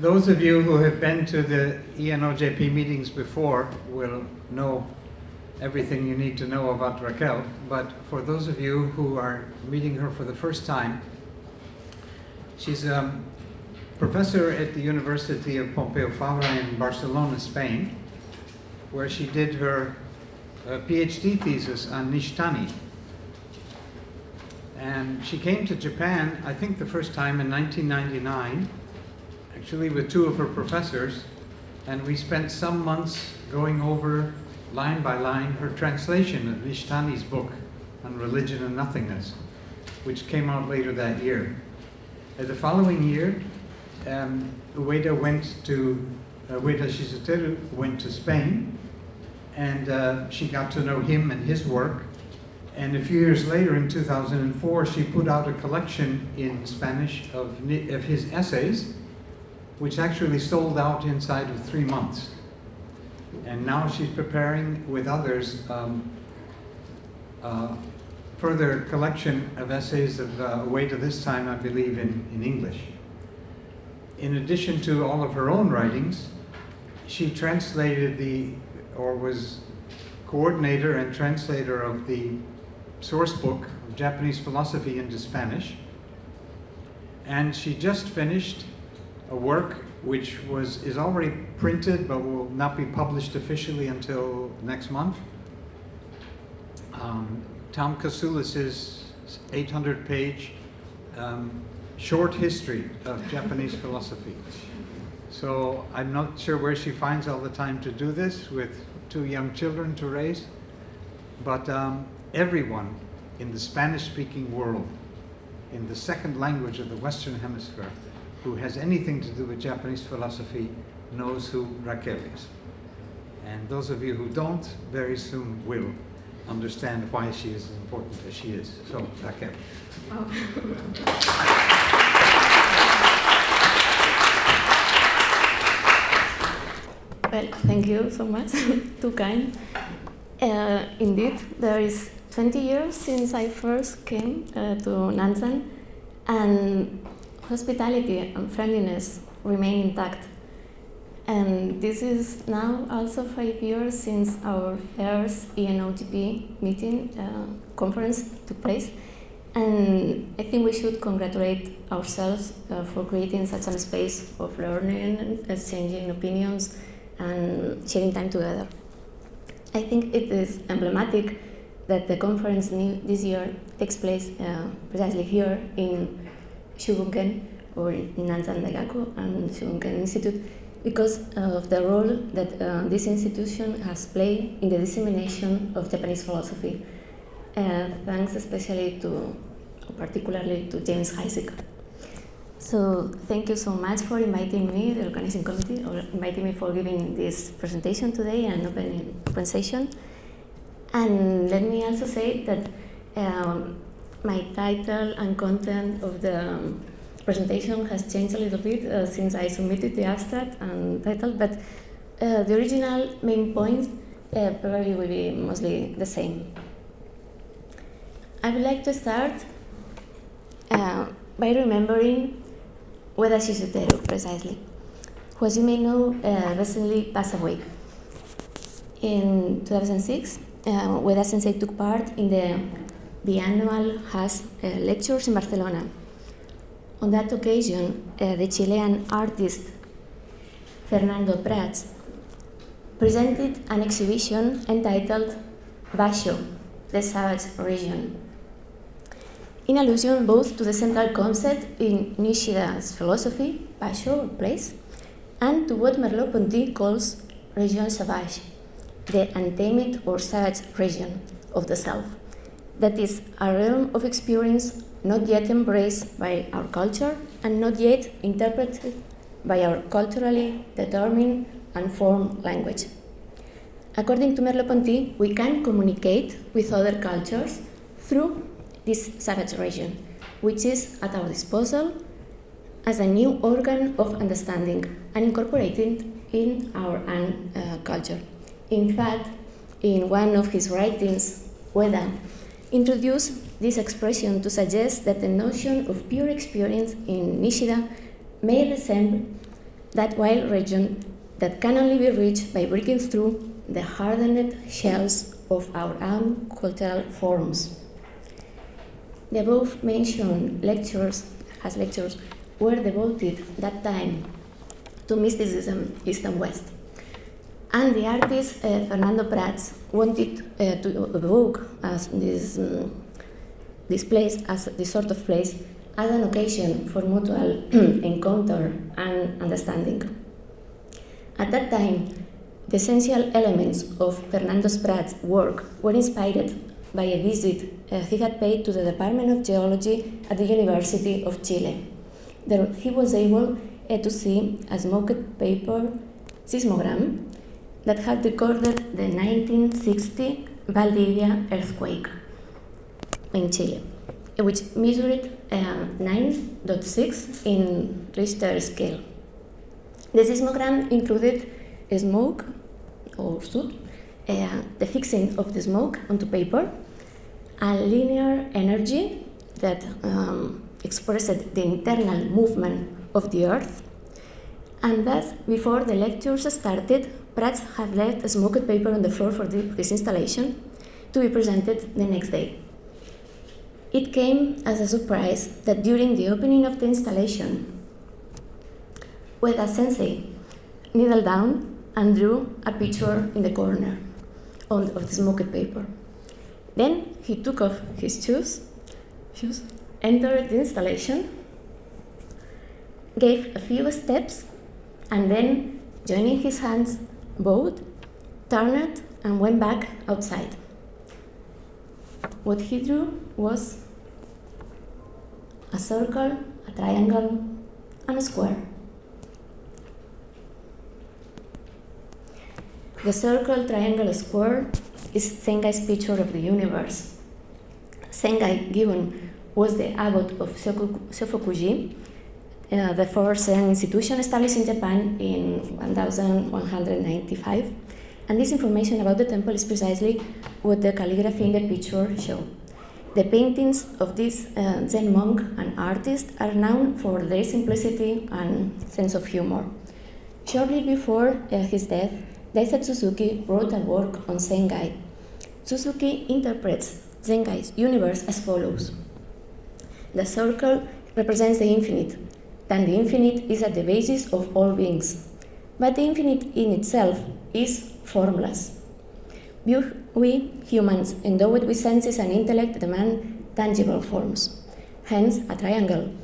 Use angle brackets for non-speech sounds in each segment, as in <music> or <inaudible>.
those of you who have been to the ENOJP meetings before will know everything you need to know about Raquel. But for those of you who are meeting her for the first time, she's a professor at the University of Pompeu Fabra in Barcelona, Spain, where she did her uh, PhD thesis on Nishitani. And she came to Japan, I think the first time in 1999, actually with two of her professors, and we spent some months going over line by line her translation of Nishitani's book on religion and nothingness, which came out later that year. Uh, the following year, um, Ueda went to, uh, Ueda Shizuteru went to Spain, and uh, she got to know him and his work. And a few years later, in 2004, she put out a collection in Spanish of, of his essays, which actually sold out inside of three months. And now she's preparing with others um, uh, further collection of essays of uh, Ueda this time, I believe, in, in English. In addition to all of her own writings, she translated the, or was coordinator and translator of the source book of Japanese philosophy into Spanish. And she just finished a work which was is already printed but will not be published officially until next month. Um, Tom Kasulis's 800-page um, short history of Japanese philosophy. So I'm not sure where she finds all the time to do this with two young children to raise, but um, everyone in the Spanish-speaking world, in the second language of the Western Hemisphere, who has anything to do with Japanese philosophy knows who Raquel is. And those of you who don't, very soon will understand why she is as important as she is. So, Raquel. Well, thank you so much. <laughs> Too kind. Uh, indeed, there is 20 years since I first came uh, to Nanzan and hospitality and friendliness remain intact. And this is now also five years since our first ENOJP meeting uh, conference took place. And I think we should congratulate ourselves uh, for creating such a space of learning, exchanging opinions, and sharing time together. I think it is emblematic that the conference this year takes place uh, precisely here in Shubunken or in Nanzan Daigaku and Shubunken Institute because of the role that uh, this institution has played in the dissemination of Japanese philosophy. Uh, thanks especially to, particularly to James Heisig. So thank you so much for inviting me, the organizing committee, or inviting me for giving this presentation today and open, open session. And let me also say that um, my title and content of the um, presentation has changed a little bit uh, since I submitted the abstract and title, but uh, the original main points uh, probably will be mostly the same. I would like to start uh, by remembering Ueda Shizuteru, precisely, who, as you may know, uh, recently passed away. In 2006, uh, Ueda Sensei took part in the biannual HAS uh, lectures in Barcelona. On that occasion, uh, the Chilean artist Fernando Prats presented an exhibition entitled Basho, the Savage Region, in allusion both to the central concept in Nishida's philosophy, Basho, place, and to what Merleau-Ponty calls Region Sauvage, the untamed or savage region of the South. That is a realm of experience not yet embraced by our culture and not yet interpreted by our culturally determined and formed language. According to Merleau-Ponty, we can communicate with other cultures through this savage region, which is at our disposal as a new organ of understanding and incorporated in our own uh, culture. In fact, in one of his writings, Ueda introduced this expression to suggest that the notion of pure experience in Nishida may resemble that wild region that can only be reached by breaking through the hardened shells of our own cultural forms. The above mentioned lectures, as lectures, were devoted that time to mysticism, East and West. And the artist uh, Fernando Prats wanted uh, to evoke as this, um, this place, as this sort of place, as an occasion for mutual <clears throat> encounter and understanding. At that time, the essential elements of Fernando Prats' work were inspired by a visit uh, he had paid to the Department of Geology at the University of Chile. There he was able to see a smoked paper seismogram that had recorded the 1960 Valdivia earthquake in Chile, which measured uh, 9.6 in Richter scale. The seismogram included smoke or soot, uh, the fixing of the smoke onto paper, a linear energy that um, expressed the internal movement of the earth, and thus, before the lectures started, Prats had left a smoked paper on the floor for the, his installation to be presented the next day. It came as a surprise that during the opening of the installation, Ueda Sensei kneeled down and drew a picture in the corner on, of the smoked paper. Then he took off his shoes, shoes, entered the installation, gave a few steps, and then, joining his hands, bowed, turned, and went back outside. What he drew was a circle, a triangle, and a square. The circle, triangle, square is Sengai's picture of the universe. Sengai Gibon was the abbot of Shofukuji, uh, the first Zen institution established in Japan in 1195. And this information about the temple is precisely what the calligraphy in the picture show. The paintings of this uh, Zen monk and artist are known for their simplicity and sense of humor. Shortly before uh, his death, Daisetsu Suzuki wrote a work on Sengai. Suzuki interprets Sengai's universe as follows. The circle represents the infinite, then the infinite is at the basis of all beings. But the infinite in itself is formless. We humans, endowed with senses and intellect, demand tangible forms. Hence, a triangle.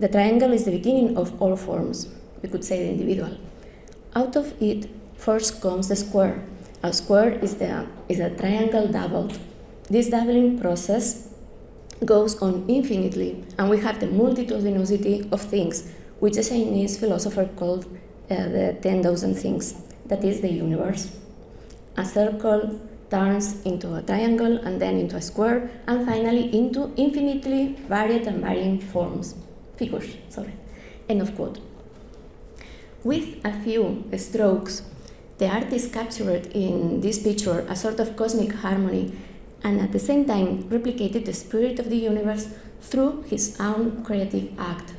The triangle is the beginning of all forms. We could say the individual. Out of it First comes the square. A square is, the, is a triangle doubled. This doubling process goes on infinitely, and we have the multitudinosity of things, which a Chinese philosopher called uh, the 10,000 things, that is the universe. A circle turns into a triangle and then into a square and finally into infinitely varied and varying forms, figures, sorry, end of quote. With a few strokes the artist captured in this picture a sort of cosmic harmony and at the same time replicated the spirit of the universe through his own creative act.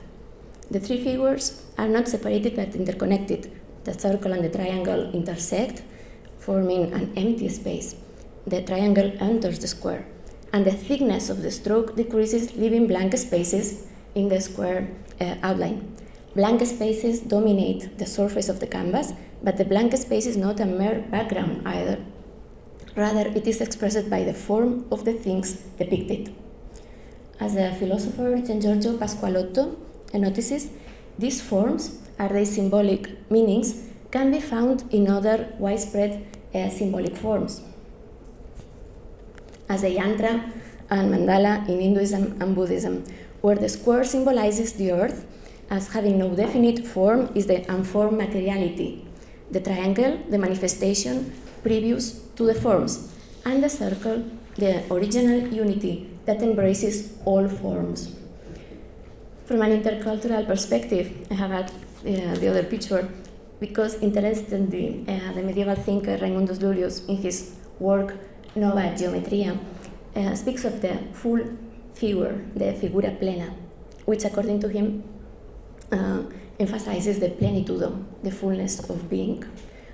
The three figures are not separated but interconnected. The circle and the triangle intersect, forming an empty space. The triangle enters the square, and the thickness of the stroke decreases, leaving blank spaces in the square uh, outline. Blank spaces dominate the surface of the canvas, but the blank space is not a mere background either. Rather, it is expressed by the form of the things depicted. As the philosopher Giangiorgio Pasqualotto notices, these forms, are they symbolic meanings, can be found in other widespread uh, symbolic forms. As the yantra and mandala in Hinduism and Buddhism, where the square symbolizes the earth as having no definite form is the unformed materiality the triangle, the manifestation previous to the forms, and the circle, the original unity that embraces all forms. From an intercultural perspective, I have had uh, the other picture because interestingly, uh, the medieval thinker Raimundus Lullius, in his work Nova Geometria, uh, speaks of the full figure, the figura plena, which according to him uh, emphasizes the plenitude, the fullness of being,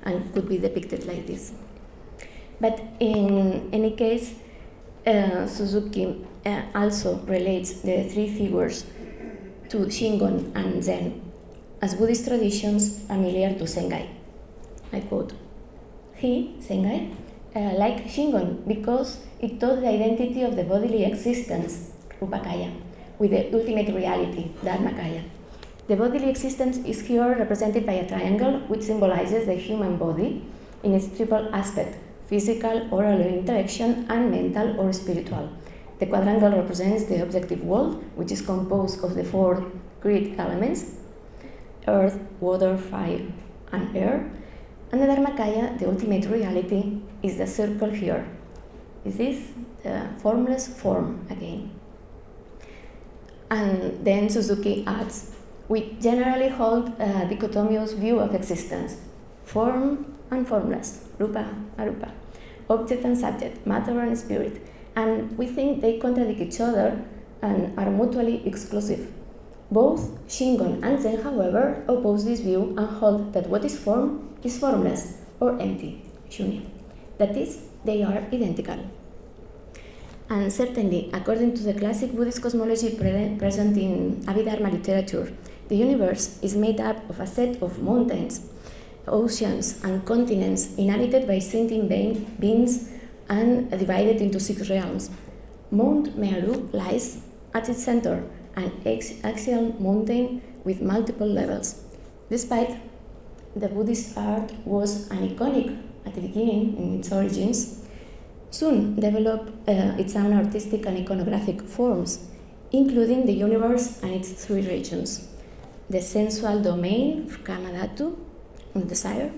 and could be depicted like this. But in any case, uh, Suzuki uh, also relates the three figures to Shingon and Zen as Buddhist traditions familiar to Sengai. I quote, he, Sengai, uh, like Shingon because it taught the identity of the bodily existence, Rupakaya, with the ultimate reality, Dharmakaya. The bodily existence is here represented by a triangle which symbolizes the human body in its triple aspect physical, oral or interaction, and mental or spiritual. The quadrangle represents the objective world, which is composed of the four great elements earth, water, fire, and air. And the Dharmakaya, the ultimate reality, is the circle here. Is this the formless form again? And then Suzuki adds, we generally hold a dichotomous view of existence, form and formless, rupa, arupa, object and subject, matter and spirit, and we think they contradict each other and are mutually exclusive. Both Shingon and Zen, however, oppose this view and hold that what is form is formless or empty, shunya. That is, they are identical. And certainly, according to the classic Buddhist cosmology pre present in Abhidharma literature, the universe is made up of a set of mountains, oceans, and continents inhabited by sentient beings and divided into six realms. Mount Meru lies at its center, an axial mountain with multiple levels. Despite the Buddhist art was aniconic at the beginning in its origins, soon developed uh, its own artistic and iconographic forms, including the universe and its three regions the sensual domain, Kamadhatu, desire,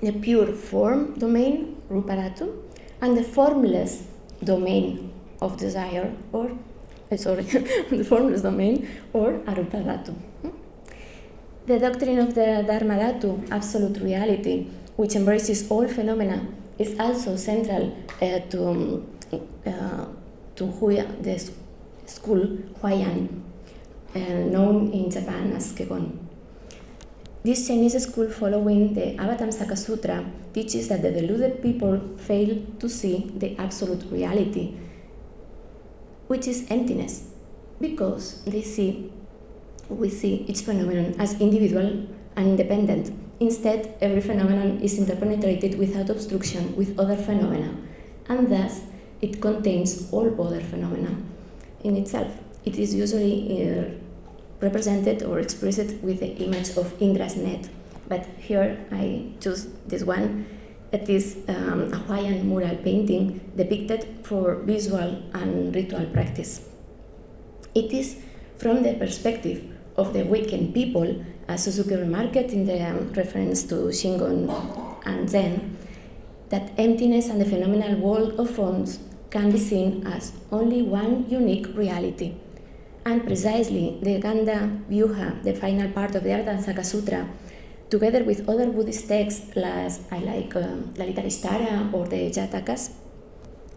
the pure form domain, Rupadhatu, and the formless domain of desire, or uh, sorry, <laughs> the formless domain, or Arupadhatu. The doctrine of the Dharmadhatu, absolute reality, which embraces all phenomena, is also central uh, to, um, uh, to Huya, the school Huayan, uh, known in Japan as Kegon. This Chinese school following the Avatamsaka Sutra teaches that the deluded people fail to see the absolute reality, which is emptiness, because they see we see each phenomenon as individual and independent. Instead, every phenomenon is interpenetrated without obstruction with other phenomena, and thus it contains all other phenomena in itself. It is usually uh, represented or expressed with the image of Indra's net. But here I choose this one. It is um, a Huayan mural painting depicted for visual and ritual practice. It is from the perspective of the weakened people, as Suzuki remarked in the um, reference to Shingon and Zen, that emptiness and the phenomenal world of forms can be seen as only one unique reality. And precisely the Ganda Vyuha, the final part of the Avatamsaka Sutra, together with other Buddhist texts as I like um, or the Jatakas,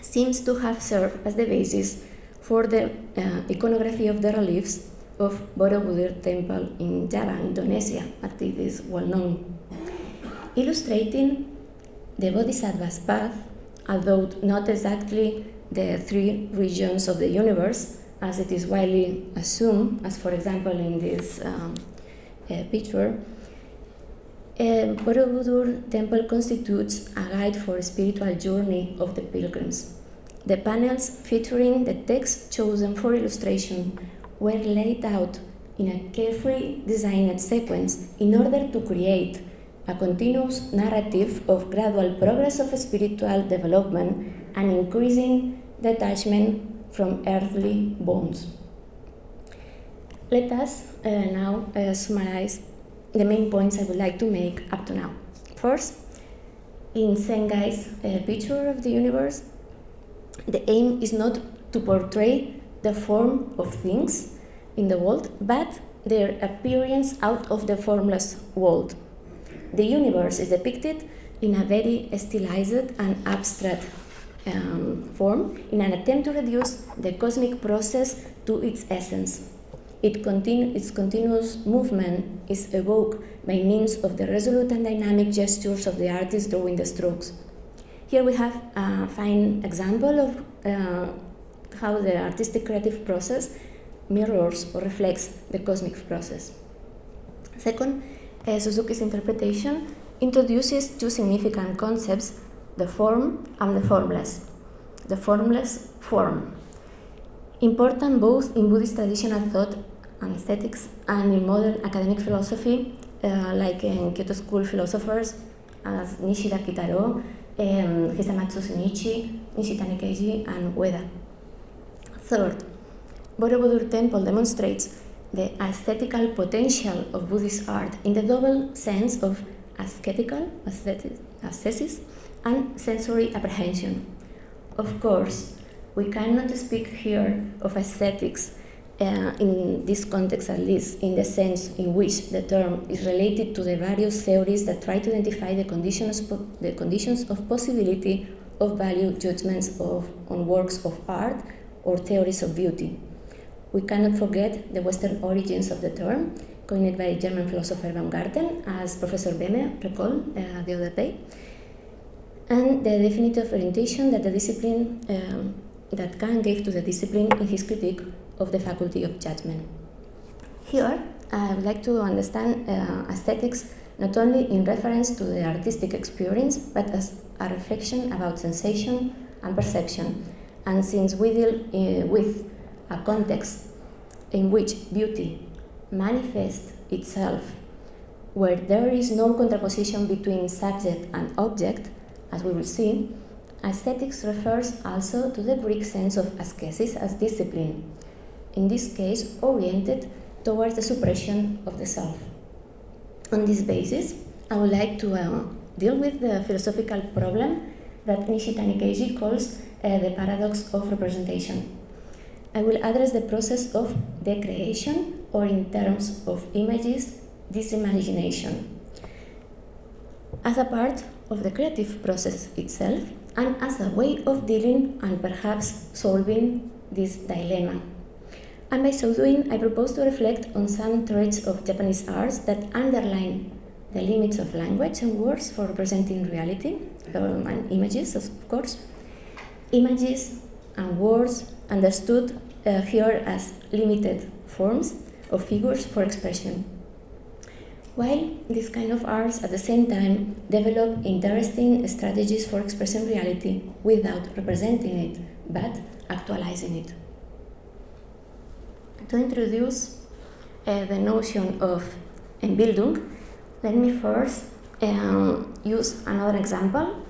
seems to have served as the basis for the uh, iconography of the reliefs of Borobudur temple in Java, Indonesia, as it is well known, illustrating the Bodhisattva's path, although not exactly the three regions of the universe, as it is widely assumed, as for example in this um, uh, picture, uh, Borobudur temple constitutes a guide for spiritual journey of the pilgrims. The panels featuring the text chosen for illustration were laid out in a carefully designed sequence in order to create a continuous narrative of gradual progress of spiritual development and increasing detachment from earthly bones. Let us uh, now uh, summarize the main points I would like to make up to now. First, in Sengai's uh, picture of the universe, the aim is not to portray the form of things in the world, but their appearance out of the formless world. The universe is depicted in a very stylized and abstract um, form in an attempt to reduce the cosmic process to its essence. it continu- its continuous movement is evoked by means of the resolute and dynamic gestures of the artist drawing the strokes. Here we have a fine example of uh, how the artistic creative process mirrors or reflects the cosmic process. Second, uh, Suzuki's interpretation introduces two significant concepts the form and the formless. The formless form. Important both in Buddhist traditional thought and aesthetics and in modern academic philosophy, uh, like in Kyoto School philosophers as Nishida Kitaro, um, Hisamatsu Shinichi, Nishitani Keiji, and Ueda. Third, Borobudur Temple demonstrates the aesthetical potential of Buddhist art in the double sense of aesthetical, aesthesis, and sensory apprehension. Of course, we cannot speak here of aesthetics uh, in this context, at least, in the sense in which the term is related to the various theories that try to identify the conditions, the conditions of possibility of value judgments of, on works of art or theories of beauty. We cannot forget the Western origins of the term, coined by German philosopher Baumgarten, as Professor Behme recalled uh, the other day, and the definitive orientation that the discipline um, that Kant gave to the discipline in his critique of the faculty of judgment. Here, I would like to understand uh, aesthetics not only in reference to the artistic experience, but as a reflection about sensation and perception. And since we deal uh, with a context in which beauty manifests itself, where there is no contraposition between subject and object, as we will see, aesthetics refers also to the Greek sense of ascesis as discipline, in this case oriented towards the suppression of the self. On this basis, I would like to uh, deal with the philosophical problem that Nishitani Keiji calls uh, the paradox of representation. I will address the process of decreation, or in terms of images, disimagination. As a part of the creative process itself, and as a way of dealing and perhaps solving this dilemma. And by so doing, I propose to reflect on some traits of Japanese arts that underline the limits of language and words for representing reality, um, and images, of course. Images and words understood uh, here as limited forms of figures for expression. While these kind of arts at the same time develop interesting strategies for expressing reality without representing it, but actualizing it. To introduce uh, the notion of Entbildung, let me first um, use another example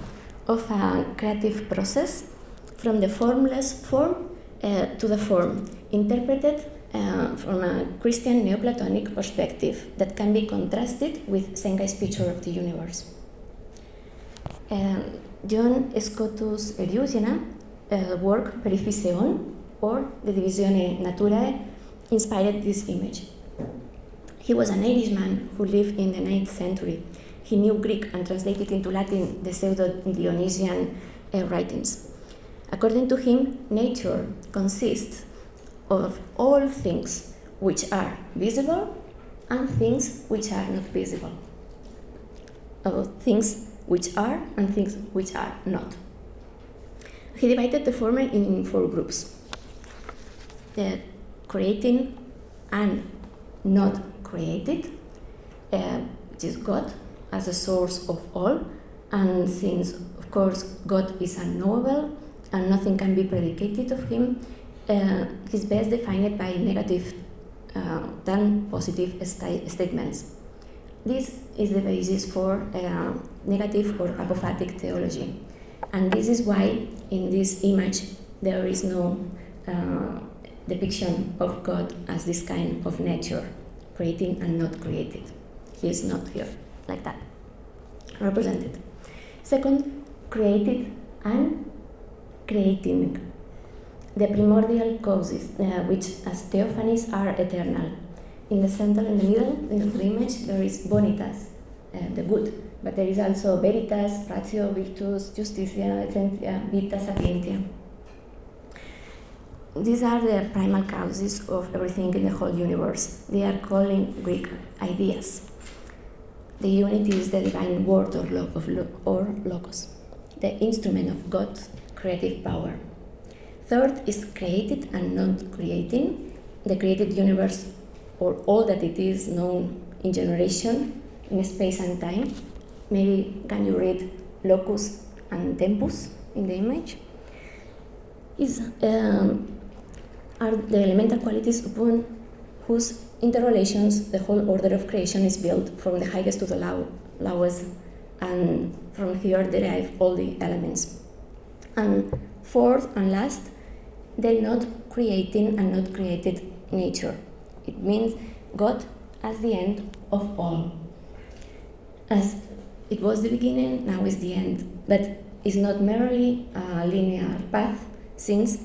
of a creative process from the formless form uh, to the form, interpreted uh, from a Christian Neoplatonic perspective that can be contrasted with Sengai's picture of the universe. Um, John Scotus Eriugena uh, work Periphyseon, or De Divisione Naturae, inspired this image. He was an Irishman who lived in the 9th century. He knew Greek and translated into Latin the pseudo-Dionysian uh, writings. According to him, nature consists of all things which are visible and things which are not visible. Of things which are and things which are not. He divided the former in four groups. The creating and not created, uh, which is God as a source of all, and since, of course, God is unknowable and nothing can be predicated of him, uh, is best defined by negative uh, than positive st statements. This is the basis for uh, negative or apophatic theology. And this is why in this image there is no depiction of God as this kind of nature, creating and not created. He is not here like that, represented. Second, created and creating the primordial causes, uh, which as theophanies are eternal. In the center, in the middle, in the image, there is bonitas, uh, the good, but there is also veritas, ratio, virtus, justitia, essentia, vita, sapientia. these are the primal causes of everything in the whole universe. They are called Greek ideas. The unity is the divine word or, lo- or logos, the instrument of God's creative power. Third is created and not creating, the created universe or all that it is known in generation, in space and time. Maybe can you read locus and tempus in the image? Is um, are the elemental qualities upon whose interrelations the whole order of creation is built from the highest to the low, lowest, and from here derive all the elements. And fourth and last, the not creating and not created nature. It means God as the end of all. As it was the beginning, now is the end, but it's not merely a linear path, since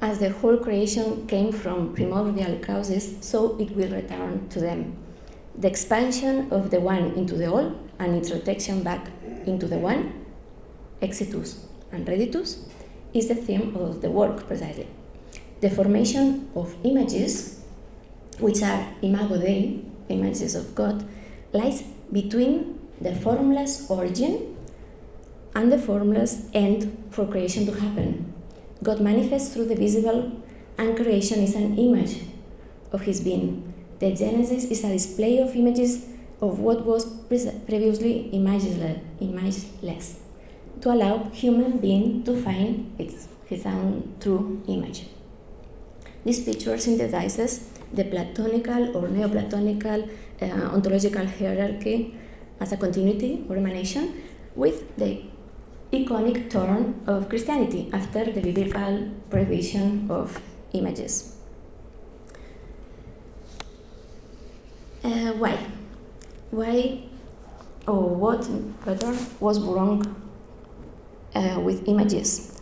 as the whole creation came from primordial causes, so it will return to them. The expansion of the one into the all and its retraction back into the one, exitus and reditus, is the theme of the work precisely. The formation of images, which are imago Dei, images of God, lies between the formless origin and the formless end for creation to happen. God manifests through the visible, and creation is an image of His being. The Genesis is a display of images of what was previously imageless, imageless to allow human being to find its, his own true image. This picture synthesizes the Platonical or Neoplatonical uh, ontological hierarchy as a continuity or emanation with the iconic turn of Christianity after the biblical prohibition of images. Uh, why? Why or what better was wrong uh, with images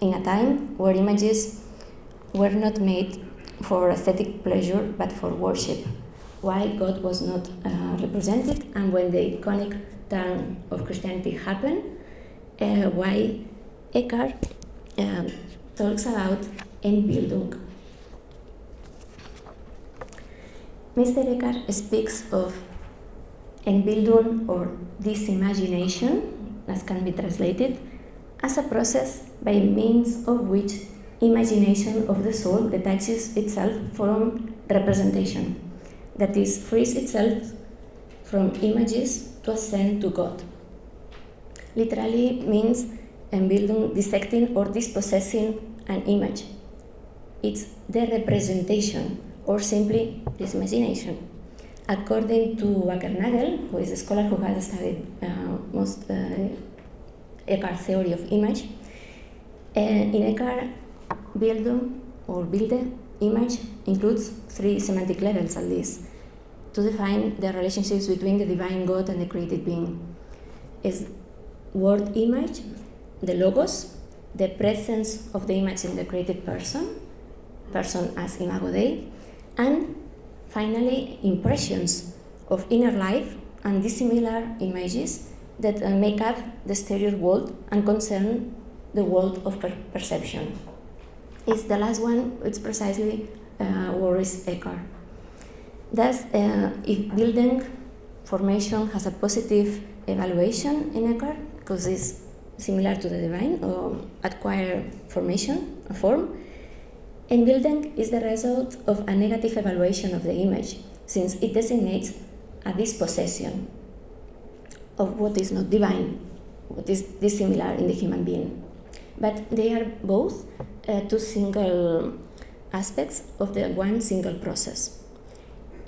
in a time where images were not made for aesthetic pleasure but for worship? Why God was not uh, represented, and when the iconic turn of Christianity happened, uh, why Eckhart um, talks about Entbildung. Meister Eckhart speaks of Entbildung or disimagination, as can be translated, as a process by means of which imagination of the soul detaches itself from representation, that is, frees itself from images to ascend to God literally means Entbildung dissecting or dispossessing an image. It's the representation or simply disimagination. According to Wackernagel, who is a scholar who has studied uh, most uh, Eckhart theory of image, uh, in Eckhart, Bildung or Bilde image includes three semantic levels at least to define the relationships between the divine God and the created being. Is word image, the logos, the presence of the image in the created person, person as imago Dei, and finally impressions of inner life and dissimilar images that uh, make up the exterior world and concern the world of per perception. It's the last one, it's precisely uh, worries Eckhart. Thus, uh, if Bildung formation has a positive evaluation in Eckhart, because it's similar to the divine or acquire formation, a form. Entbildung is the result of a negative evaluation of the image, since it designates a dispossession of what is not divine, what is dissimilar in the human being. But they are both uh, two single aspects of the one single process.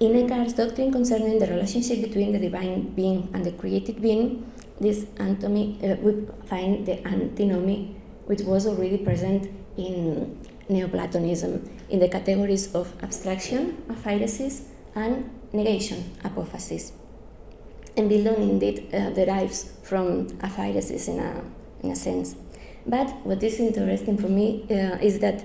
In Eckhart's doctrine concerning the relationship between the divine being and the created being, this antinomy, uh, we find the antinomy which was already present in Neoplatonism in the categories of abstraction, aphairesis, and negation, apophasis. Entbildung indeed uh, derives from aphairesis in a, in a sense. But what is interesting for me uh, is that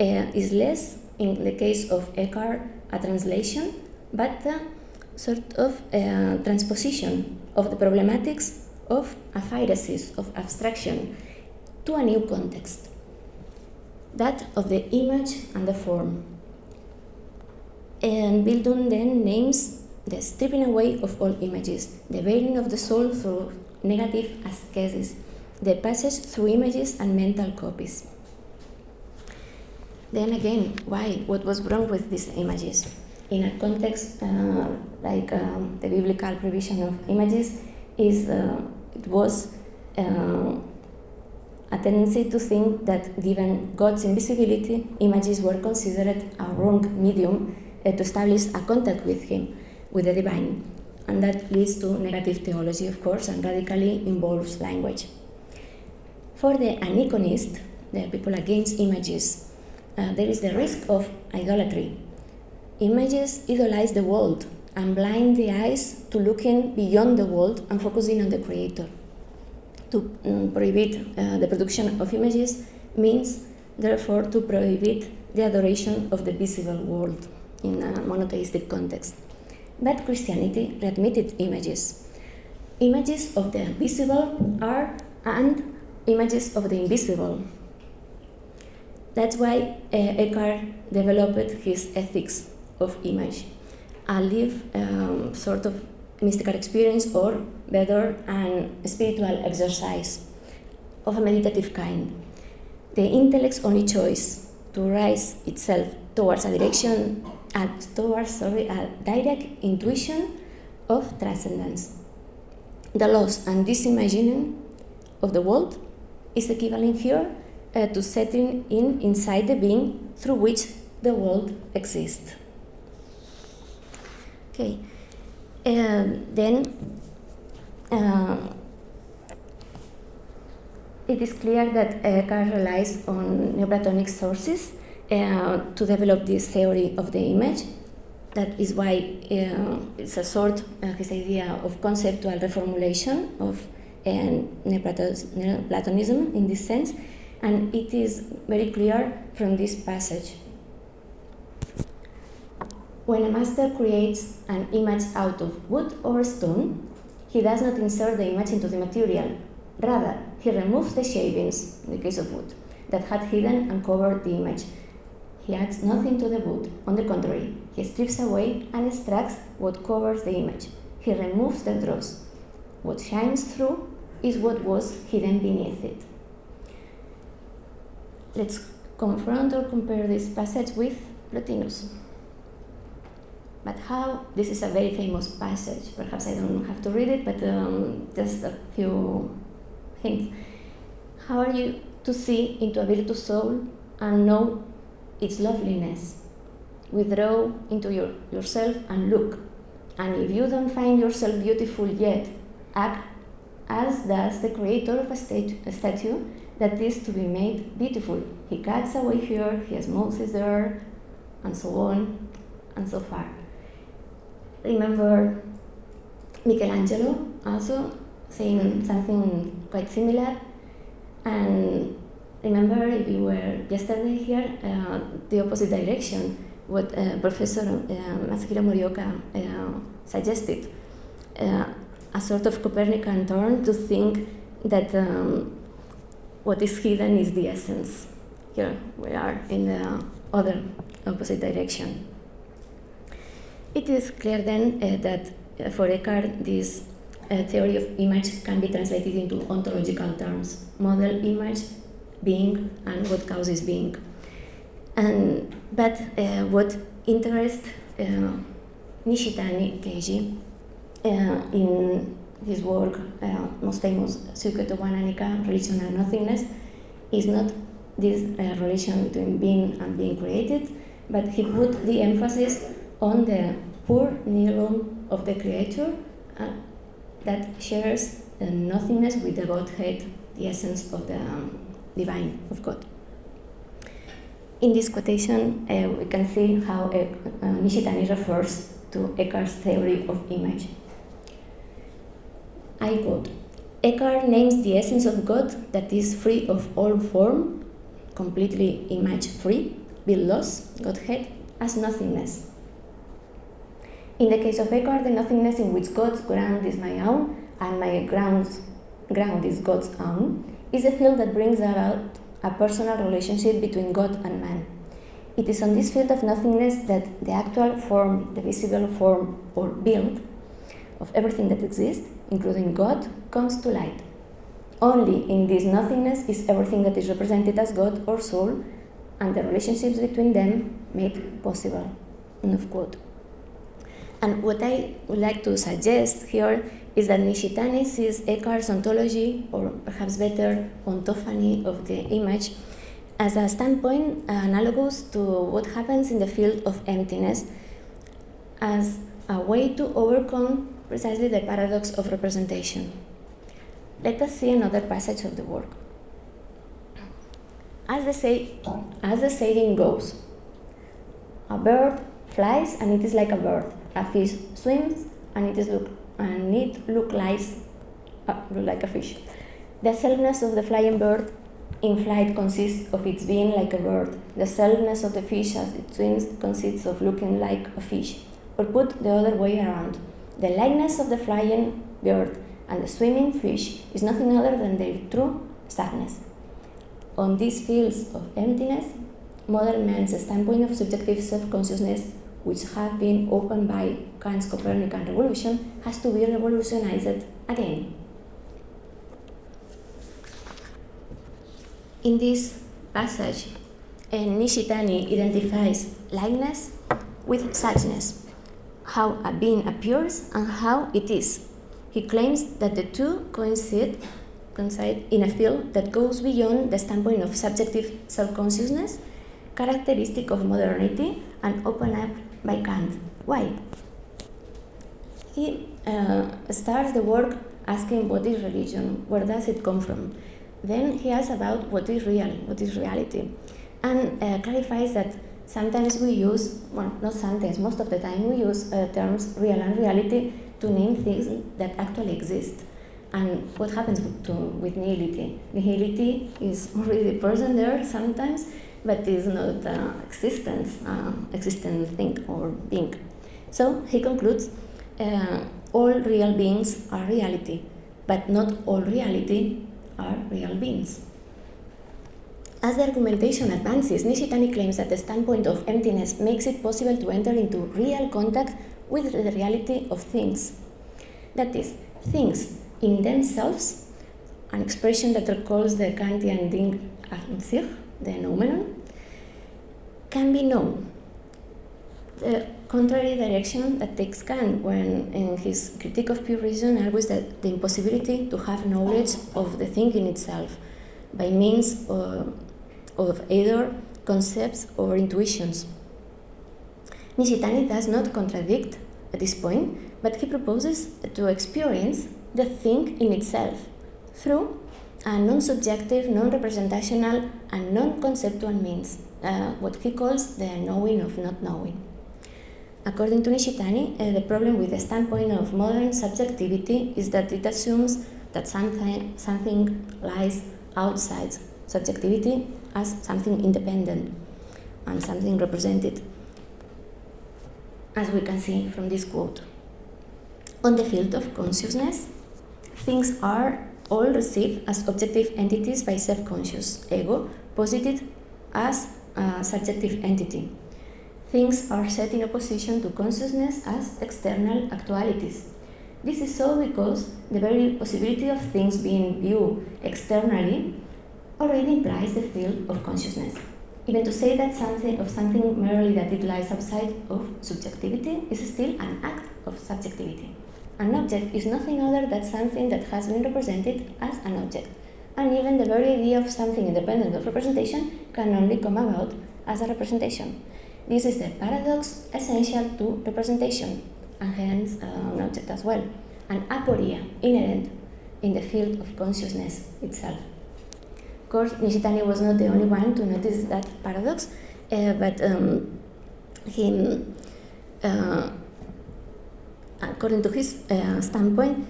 uh, is less, in the case of Eckhart, a translation, but a sort of uh, transposition of the problematics of aphairesis, of abstraction, to a new context. that of the image and the form. Entbildung then names the stripping away of all images, the veiling of the soul through negative ascesis, the passage through images and mental copies. Then again, why? What was wrong with these images? In a context uh, like um, the biblical provision of images, is uh, it was uh, a tendency to think that given God's invisibility, images were considered a wrong medium uh, to establish a contact with Him, with the divine. And that leads to negative theology, of course, and radically involves language. For the aniconist, the people against images, uh, there is the risk of idolatry. Images idolize the world and blind the eyes to looking beyond the world and focusing on the creator. To um, prohibit uh, the production of images means, therefore, to prohibit the adoration of the visible world in a monotheistic context. But Christianity readmitted images. Images of the visible are and images of the invisible. That's why uh, Eckhart developed his ethics of image, a live um, sort of mystical experience or better an spiritual exercise of a meditative kind. The intellect's only choice to rise itself towards a direction and towards sorry, a direct intuition of transcendence. The loss and disimagining of the world is equivalent here uh, to setting in inside the being through which the world exists. Okay, um, then uh, it is clear that Eckhart relies on Neoplatonic sources uh, to develop this theory of the image. That is why uh, it's a sort, uh, his idea of conceptual reformulation of Neoplatonism in this sense, and it is very clear from this passage. When a master creates an image out of wood or stone, he does not insert the image into the material. Rather, he removes the shavings, in the case of wood, that had hidden and covered the image. He adds nothing to the wood. On the contrary, he strips away and extracts what covers the image. He removes the dross. What shines through is what was hidden beneath it. Let's confront or compare this passage with Plotinus. But how? This is a very famous passage. Perhaps I don't have to read it, but um, just a few hints. How are you to see into a virtuous soul and know its loveliness? Withdraw into your, yourself and look. And if you don't find yourself beautiful yet, act as does the creator of a, a statue that is to be made beautiful. He cuts away here, he smoothes there, and so on and so far. Remember Michelangelo also saying something quite similar. And remember, you were yesterday here, uh, the opposite direction, what uh, Professor uh, Masahiro Morioka uh, suggested. Uh, a sort of Copernican turn to think that um, what is hidden is the essence. Here we are in the other opposite direction. It is clear then uh, that uh, for Eckhart this theory of image can be translated into ontological terms model, image, being, and what causes being. And, but uh, what interests uh, Nishitani Keiji uh, in his work, uh, most famous Shukyo to wa Nanika, Religion and Nothingness, is not this uh, relation between being and being created, but he put the emphasis on the pure nihilum of the creator uh, that shares the nothingness with the Godhead, the essence of the um, divine of God. In this quotation, uh, we can see how uh, Nishitani refers to Eckhart's theory of image. I quote Eckhart names the essence of God that is free of all form, completely image free, bildlos, Godhead, as nothingness. In the case of Eckhart, the nothingness in which God's ground is my own and my ground, ground is God's own is a field that brings about a personal relationship between God and man. It is on this field of nothingness that the actual form, the visible form or build of everything that exists, including God, comes to light. Only in this nothingness is everything that is represented as God or soul and the relationships between them made possible. End of quote. And what I would like to suggest here is that Nishitani sees Eckhart's ontology, or perhaps better, ontophany of the image, as a standpoint analogous to what happens in the field of emptiness, as a way to overcome precisely the paradox of representation. Let us see another passage of the work. As the, say, as the saying goes, a bird flies and it is like a bird. A fish swims and it is look and it look like, uh, like a fish. The selfness of the flying bird in flight consists of its being like a bird. The selfness of the fish as it swims consists of looking like a fish. Or put the other way around. The likeness of the flying bird and the swimming fish is nothing other than their true suchness. On these fields of emptiness, modern man's standpoint of subjective self-consciousness, which have been opened by Kant's Copernican revolution, has to be revolutionized again. In this passage, Nishitani identifies likeness with suchness, how a being appears and how it is. He claims that the two coincide coincide in a field that goes beyond the standpoint of subjective self-consciousness, characteristic of modernity and opened up by Kant. Why? He uh, starts the work asking what is religion, where does it come from? Then he asks about what is real, what is reality, and uh, clarifies that sometimes we use, well, not sometimes, most of the time we use uh, terms real and reality to name things that actually exist. And what happens to, with nihility? Nihility is already person there sometimes, but is not uh, existence, uh, existent thing or being. So he concludes, uh, all real beings are reality, but not all reality are real beings. As the argumentation advances, Nishitani claims that the standpoint of emptiness makes it possible to enter into real contact with the reality of things. That is, things in themselves, an expression that recalls the Kantian Ding an sich, the noumenon, can be known. The contrary direction that takes Kant when in his critique of pure reason argues that the impossibility to have knowledge of the thing in itself by means of, of either concepts or intuitions. Nishitani does not contradict at this point, but he proposes to experience the thing in itself through a non-subjective, non-representational, and non-conceptual means, uh, what he calls the knowing of not knowing. According to Nishitani, uh, the problem with the standpoint of modern subjectivity is that it assumes that something, something lies outside subjectivity as something independent and something represented, as we can see from this quote. On the field of consciousness, things are all received as objective entities by self-conscious ego, posited as subjective entity. Things are set in opposition to consciousness as external actualities. This is so because the very possibility of things being viewed externally already implies the field of consciousness. Even to say that something of something merely that it lies outside of subjectivity is still an act of subjectivity. An object is nothing other than something that has been represented as an object. And even the very idea of something independent of representation can only come about as a representation. This is the paradox essential to representation, and hence uh, an object as well, an aporia inherent in the field of consciousness itself. Of course, Nishitani was not the only one to notice that paradox, uh, but um, uh, according to his uh, standpoint,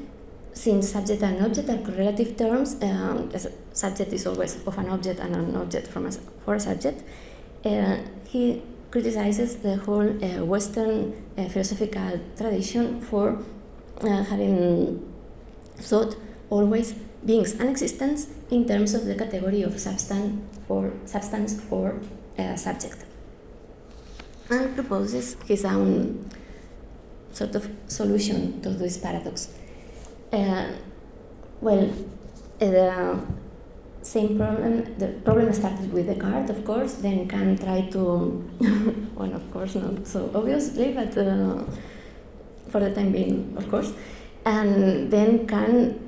since subject and object are correlative terms, um, subject is always of an object and an object from a, for a subject, uh, he criticizes the whole uh, Western uh, philosophical tradition for uh, having thought always beings and existence in terms of the category of substance or substance or uh, subject. And proposes his own sort of solution to this paradox. Uh, well, uh, the same problem. The problem started with Descartes, of course. Then can try to, <laughs> well, of course, not so obviously, but uh, for the time being, of course. And then Kant,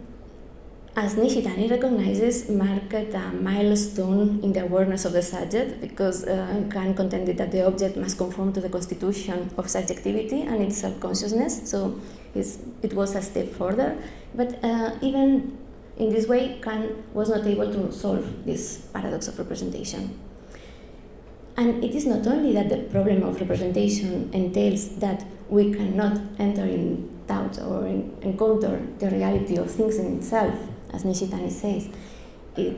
as Nishitani recognizes, marked a milestone in the awareness of the subject because uh, Kant contended that the object must conform to the constitution of subjectivity and its self-consciousness. So it was a step further. But uh, even in this way, Kant was not able to solve this paradox of representation. And it is not only that the problem of representation entails that we cannot enter in doubt or in, encounter the reality of things in itself, as Nishitani says. It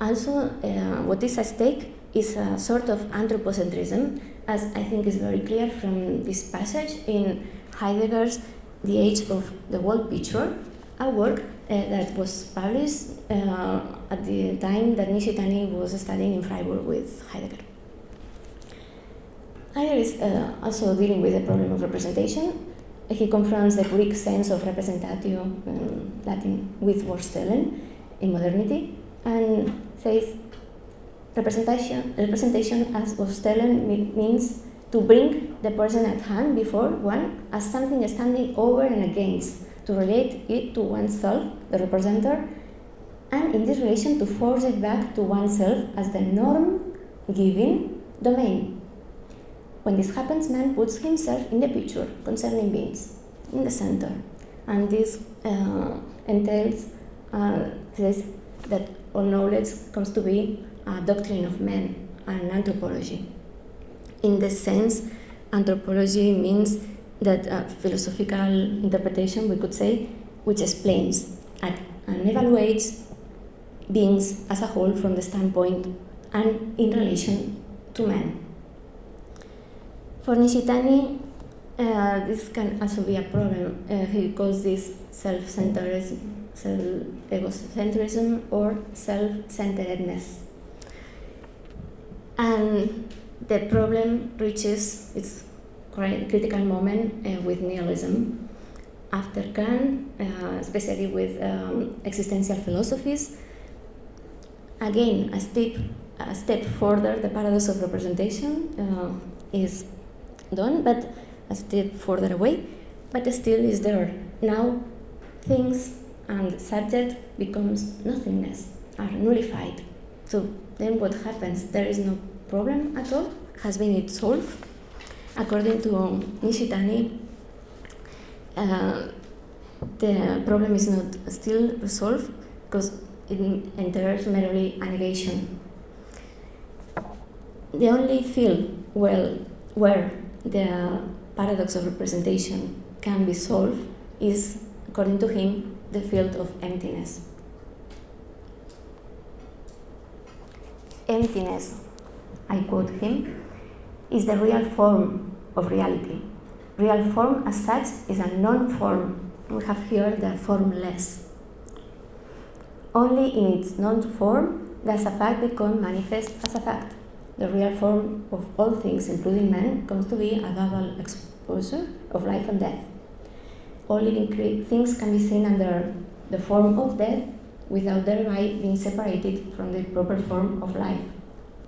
also, uh, what is at stake is a sort of anthropocentrism, as I think is very clear from this passage in Heidegger's The Age of the World Picture, a work uh, that was published uh, at the time that Nishitani was studying in Freiburg with Heidegger. Heidegger is uh, also dealing with the problem of representation. He confronts the Greek sense of representatio, um, Latin, with vorstellen in modernity, and says representation, representation as vorstellen means to bring the person at hand before one as something standing over and against, to relate it to oneself, the representer, and in this relation to force it back to oneself as the norm giving domain. When this happens, man puts himself in the picture concerning beings, in the center. And this uh, entails, uh, says that all knowledge comes to be a doctrine of man and anthropology. In this sense, anthropology means that uh, philosophical interpretation, we could say, which explains and, and evaluates beings as a whole from the standpoint and in relation to man. For Nishitani, uh, this can also be a problem. Uh, he calls this self-centeredness, self-egocentrism, or self-centeredness. And the problem reaches its critical moment uh, with nihilism. After Kant, especially with um, existential philosophies, again, a step, a step further, the paradox of representation is done, but a step further away, but still is there. Now, things and subject becomes nothingness, are nullified. So then what happens? There is no problem at all? Has been it solved? According to Nishitani, uh, the problem is not still resolved because it enters merely a negation. The only field well, where the paradox of representation can be solved is, according to him, the field of emptiness. Emptiness, I quote him, is the real form of reality. Real form as such is a non-form. We have here the formless. Only in its non-form does a fact become manifest as a fact. The real form of all things, including man, comes to be a double exposure of life and death. All living things can be seen under the form of death without thereby being separated from the proper form of life.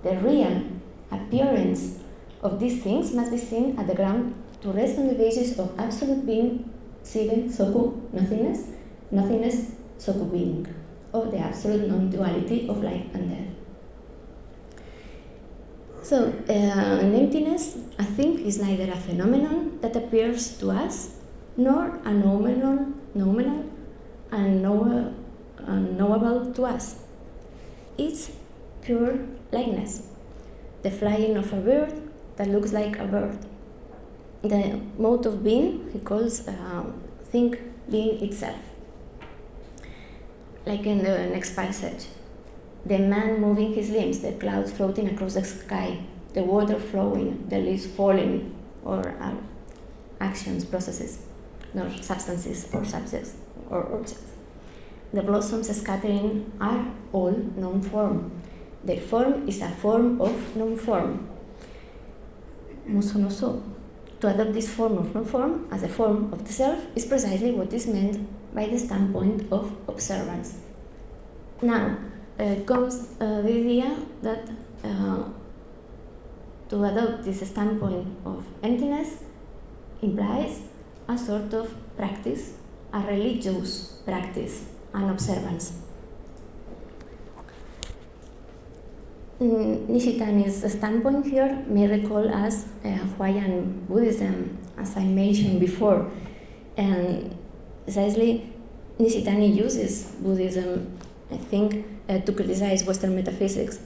The real appearance of these things must be seen at the ground to rest on the basis of absolute being, Sigen, Soku, nothingness, nothingness, Soku being, of the absolute non-duality of life and death. So, uh, an emptiness, I think, is neither a phenomenon that appears to us, nor a nominal, nominal and unknowable to us. It's pure likeness, the flying of a bird that looks like a bird. The mode of being he calls uh, think being itself. Like in the next passage, the man moving his limbs, the clouds floating across the sky, the water flowing, the leaves falling, or uh, actions, processes, nor substances or subjects or objects. the blossoms scattering are all non-form. Their form is a form of non-form. To adopt this form of non-form as a form of the self is precisely what is meant by the standpoint of observance. Now comes uh, the idea that uh, to adopt this standpoint of emptiness implies a sort of practice, a religious practice, an observance. Mm, Nishitani's standpoint here may recall us uh, Huayan Buddhism, as I mentioned before, and precisely Nishitani uses Buddhism, I think, uh, to criticize Western metaphysics.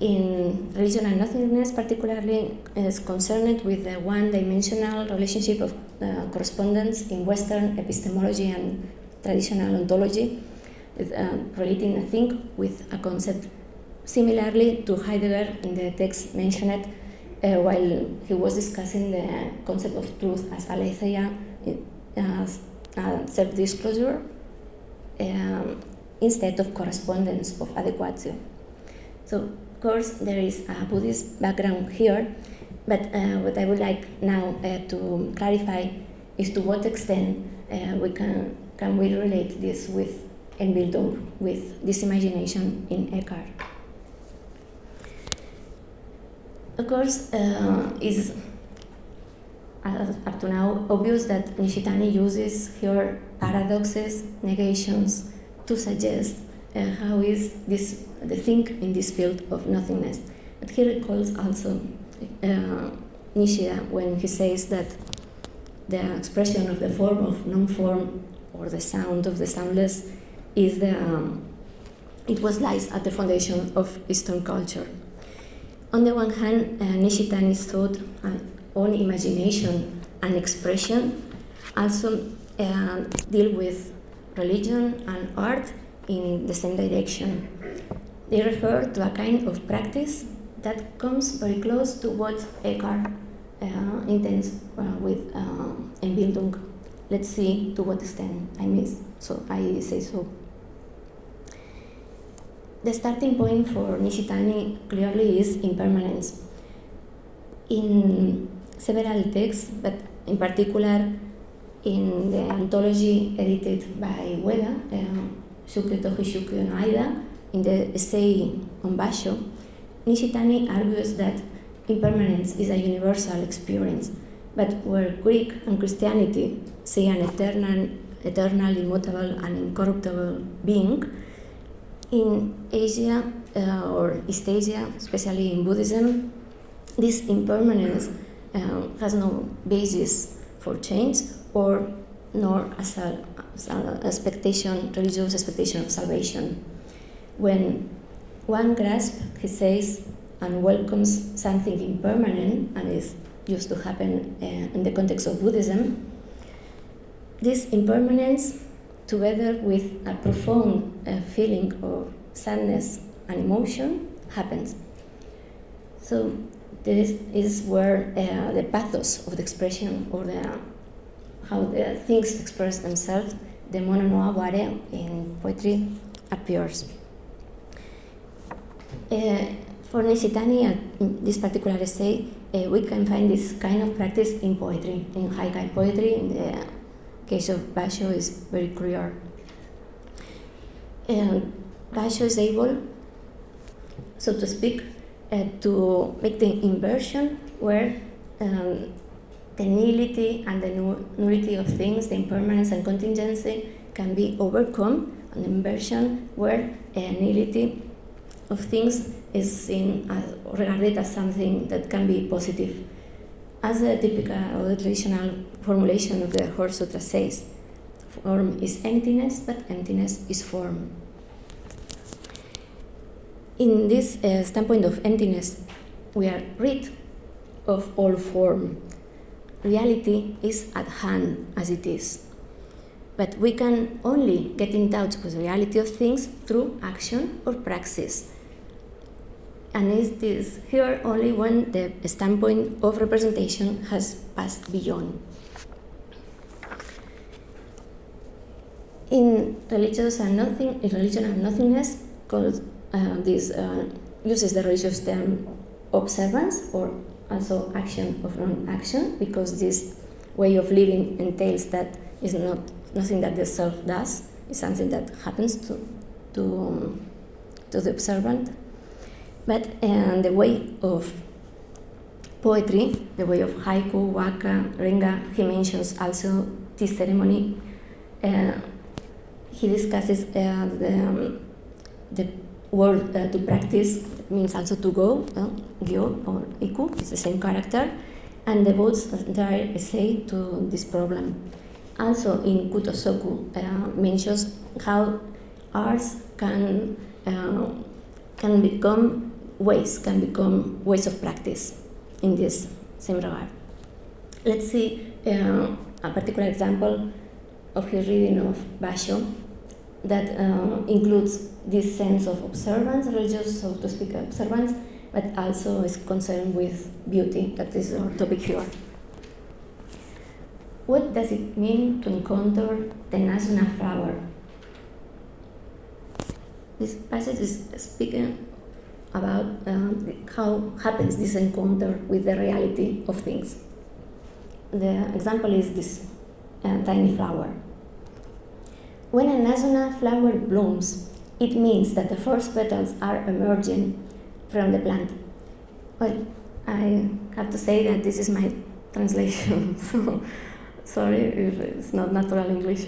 In religion and nothingness, particularly, is concerned with the one-dimensional relationship of uh, correspondence in Western epistemology and traditional ontology, with, uh, relating, I think, with a concept Similarly to Heidegger in the text mentioned uh, while he was discussing the concept of truth as aletheia, as self-disclosure, um, instead of correspondence of adequatio. So, of course, there is a Buddhist background here, but uh, what I would like now uh, to clarify is to what extent uh, we can, can we relate this with Einbildung, with this imagination in Eckhart. Of course, uh, it's uh, up to now obvious that Nishitani uses here paradoxes, negations, to suggest uh, how is this the thing in this field of nothingness. But he recalls also uh, Nishida when he says that the expression of the form of non-form or the sound of the soundless is the um, it was lies at the foundation of Eastern culture. On the one hand, uh, Nishitani's thought uh, on imagination and expression also uh, deal with religion and art in the same direction. They refer to a kind of practice that comes very close to what Eckhart uh, intends uh, with uh. Let's see to what extent I miss. So I say so. The starting point for Nishitani clearly is impermanence. In several texts, but in particular in the anthology edited by Ueda, uh, Shuke no Aida, in the essay on Basho, Nishitani argues that impermanence is a universal experience, but where Greek and Christianity see an eternal, eternal immutable, and incorruptible being, in Asia uh, or East Asia, especially in Buddhism, this impermanence uh, has no basis for change or nor as, a, as an expectation, religious expectation of salvation. When one grasps, he says, and welcomes something impermanent and is used to happen uh, in the context of Buddhism, this impermanence together with a profound uh, feeling of sadness and emotion happens. So this is where uh, the pathos of the expression or the how the things express themselves, the mono no aware in poetry appears. Uh, for Nishitani, at this particular essay, uh, we can find this kind of practice in poetry, in haikai poetry, in the case of Basho is very clear. And Basho is able, so to speak, uh, to make the inversion where um, the nihility and the nullity of things, the impermanence and contingency can be overcome, an inversion where uh, nihility of things is seen as, regarded as something that can be positive as the typical or the traditional formulation of the Heart Sutra says, form is emptiness, but emptiness is form. In this uh, standpoint of emptiness, we are rid of all form. Reality is at hand as it is. But we can only get in touch with the reality of things through action or praxis and it is here only when the standpoint of representation has passed beyond. In religious and nothing, in religion and nothingness, called uh, this uh, uses the religious term observance or also action of non-action because this way of living entails that is not nothing that the self does. It's something that happens to to um, to the observant. But uh, the way of poetry, the way of haiku, waka, renga, he mentions also this ceremony. Uh, he discusses uh, the, um, the word uh, to practice means also to go, uh, gyo or iku, it's the same character, and devotes the entire essay to this problem. Also in Kutosoku uh, mentions how arts can, uh, can become ways, can become ways of practice in this same regard. Let's see uh, a particular example of his reading of Basho that uh, includes this sense of observance, religious, so to speak, observance, but also is concerned with beauty, that is our topic here. What does it mean to encounter the Nazuna flower? This passage is speaking about um, how happens this encounter with the reality of things. The example is this uh, tiny flower. When a Nazuna flower blooms, it means that the first petals are emerging from the plant. Well, I have to say that this is my translation, <laughs> so sorry if it's not natural English.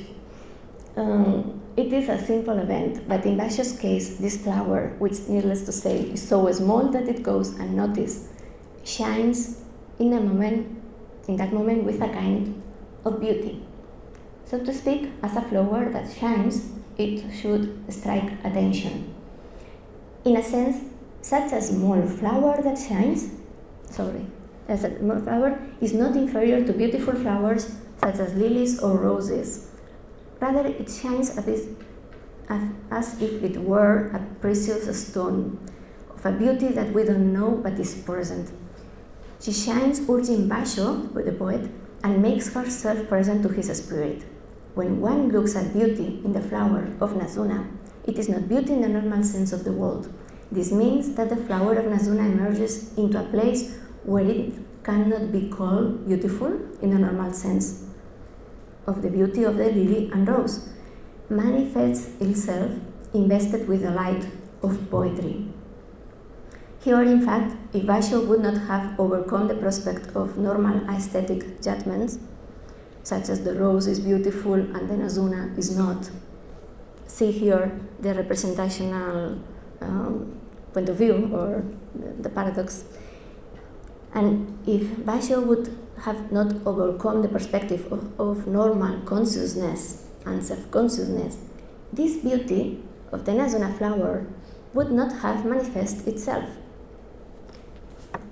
Um, it is a simple event, but in Basho's case, this flower, which needless to say is so small that it goes unnoticed, shines in a moment, in that moment with a kind of beauty. So to speak, as a flower that shines, it should strike attention. In a sense, such a small flower that shines, sorry, as a small flower is not inferior to beautiful flowers such as lilies or roses. Rather, it shines as if, as if it were a precious stone of a beauty that we don't know but is present. She shines urging Basho, the poet, and makes herself present to his spirit. When one looks at beauty in the flower of Nazuna, it is not beauty in the normal sense of the word. This means that the flower of Nazuna emerges into a place where it cannot be called beautiful in the normal sense of the beauty of the lily and rose, manifests itself invested with the light of poetry. Here, in fact, if Basho would not have overcome the prospect of normal aesthetic judgments, such as the rose is beautiful and the Nazuna is not. See here the representational um, point of view or the paradox. And if Basho would have not overcome the perspective of, of normal consciousness and self-consciousness, this beauty of the Nazuna flower would not have manifest itself.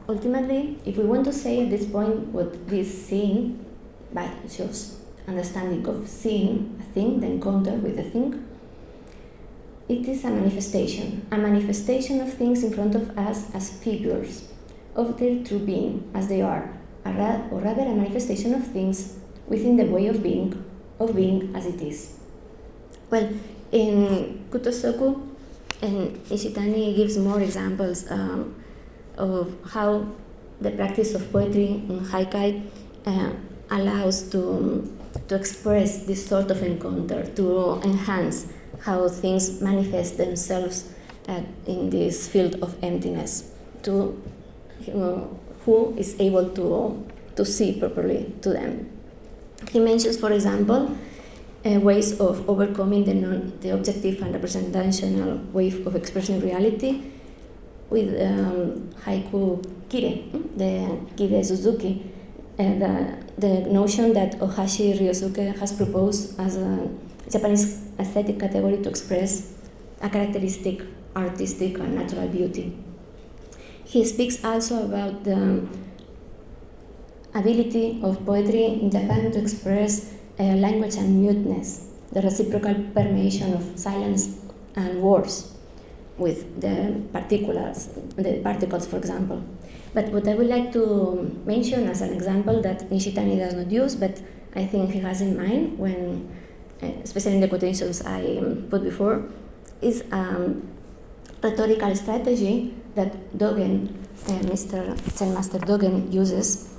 Ultimately, if we want to say at this point what this seeing by just understanding of seeing a thing, the encounter with a thing, it is a manifestation, a manifestation of things in front of us as figures of their true being as they are, or rather a manifestation of things within the way of being, of being as it is. Well, in Kutosoku, and Nishitani gives more examples um, of how the practice of poetry in Haikai uh, allows to, to express this sort of encounter, to enhance how things manifest themselves uh, in this field of emptiness, to uh, who is able to, to see properly to them. He mentions, for example, uh, ways of overcoming the, non, the objective and representational way of expressing reality with um, haiku kire, the kire tsuzuki, uh, the notion that Ohashi Ryosuke has proposed as a Japanese aesthetic category to express a characteristic artistic and natural beauty. He speaks also about the ability of poetry in Japan to express uh, language and muteness, the reciprocal permeation of silence and words with the particulars, the particles, for example. But what I would like to mention as an example that Nishitani does not use, but I think he has in mind when especially in the quotations I put before, is um, rhetorical strategy that Dogen, uh, Mr. Zen Master Dogen uses,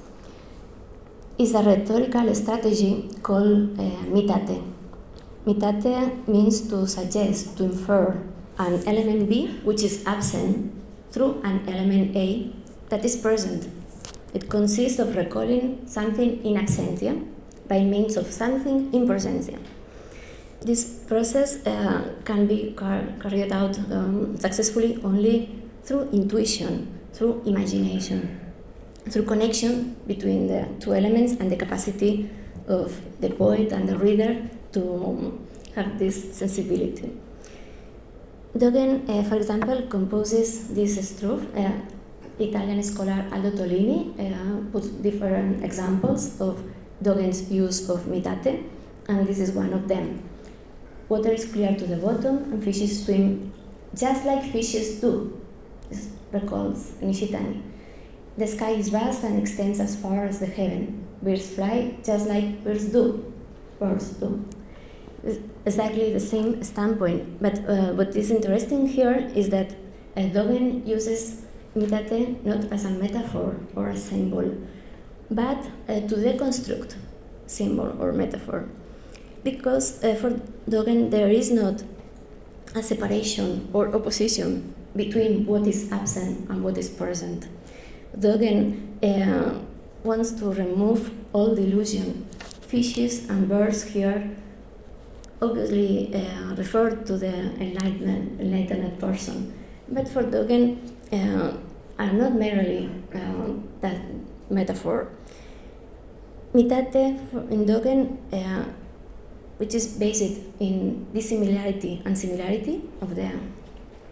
is a rhetorical strategy called uh, mitate. Mitate means to suggest, to infer an element B which is absent through an element A that is present. It consists of recalling something in absentia by means of something in presentia. This process uh, can be car carried out um, successfully only through intuition, through imagination, through connection between the two elements and the capacity of the poet and the reader to um, have this sensibility. Dogen, uh, for example, composes this strophe. Uh, Italian scholar Aldo Tollini uh, puts different examples of Dogen's use of mitate, and this is one of them. Water is clear to the bottom, and fishes swim just like fishes do. This recalls Nishitani. The sky is vast and extends as far as the heaven. Birds fly just like birds do. Birds do. Exactly the same standpoint. But uh, what is interesting here is that uh, Dogen uses mitate not as a metaphor or a symbol, but uh, to deconstruct symbol or metaphor. Because uh, for Dogen there is not a separation or opposition between what is absent and what is present. Dogen uh, wants to remove all delusion. Fishes and birds here obviously uh, refer to the enlightened, enlightened person, but for Dogen are not merely uh, that metaphor. Mitate in Dogen, uh, which is based in dissimilarity and similarity of the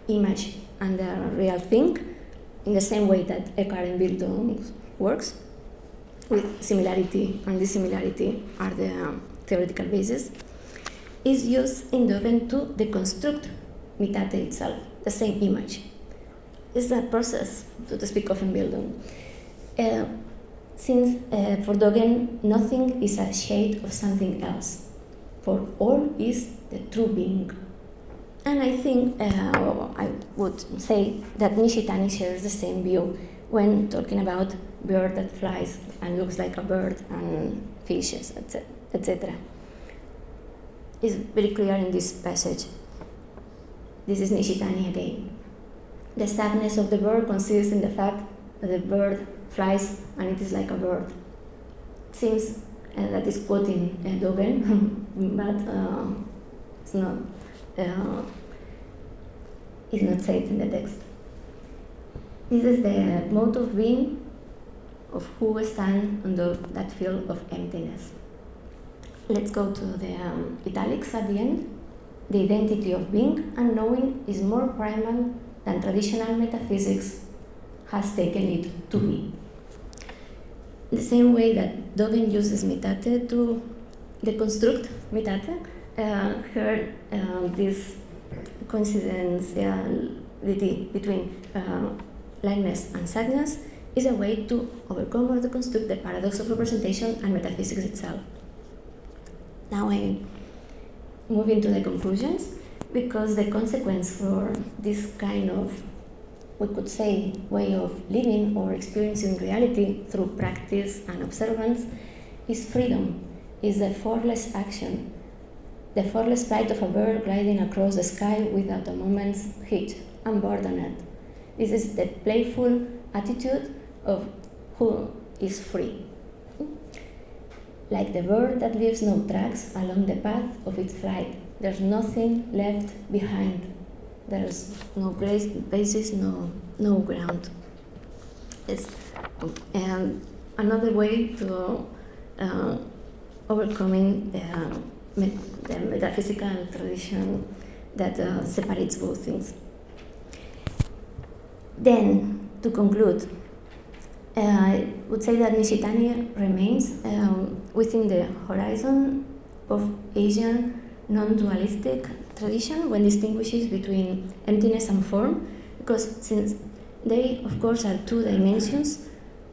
image and the real thing, in the same way that Eckhart Einbildung works, with similarity and dissimilarity are the um, theoretical basis, is used in Dogen to deconstruct mitate itself, the same image. It's a process, so to speak Entbildung. Uh, since uh, for Dogen, nothing is a shade of something else, for all is the true being. And I think uh, I would say that Nishitani shares the same view when talking about bird that flies and looks like a bird and fishes, etc. It's very clear in this passage. This is Nishitani again. The suchness of the bird consists in the fact that the bird flies and it is like a bird. It seems uh, that is quoting uh, Dogen, <laughs> but uh, it's not uh, is not said in the text. This is the mode of being of who stands under that field of emptiness. Let's go to the um, italics at the end. The identity of being and knowing is more primal than traditional metaphysics has taken it to be. The same way that Dogen uses mitate to deconstruct mitate, uh, here uh, this coincidentality between uh, and suchness is a way to overcome or deconstruct the paradox of representation and metaphysics itself. Now I move into the conclusions because the consequence for this kind of, we could say, way of living or experiencing reality through practice and observance is freedom, is a forceless action, the forceless flight of a bird gliding across the sky without a moment's hitch, unburdened. This is the playful attitude of who is free. Like the bird that leaves no tracks along the path of its flight, there's nothing left behind. There's no basis, no, no ground. It's and another way to uh, overcoming the, the, metaphysical tradition that uh, separates both things. Then, to conclude, uh, I would say that Nishitani remains um, within the horizon of Asian non-dualistic tradition when distinguishes between emptiness and form, because since they, of course, are two dimensions,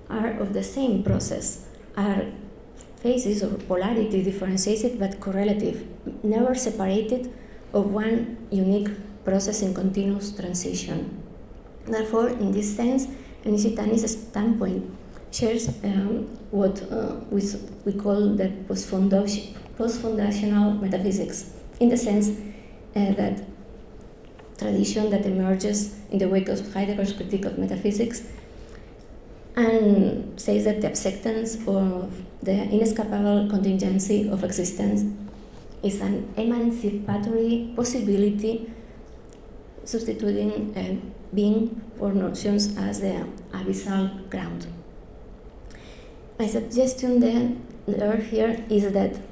are of the same process, are phases or polarity differentiated but correlative, never separated of one unique process in continuous transition. Therefore, in this sense, Nishitani's standpoint shares um, what uh, we, we call the post-foundational metaphysics, in the sense uh, that tradition that emerges in the wake of Heidegger's critique of metaphysics and says that the acceptance of the inescapable contingency of existence is an emancipatory possibility substituting uh, being for notions as the abyssal ground. My suggestion then there here is that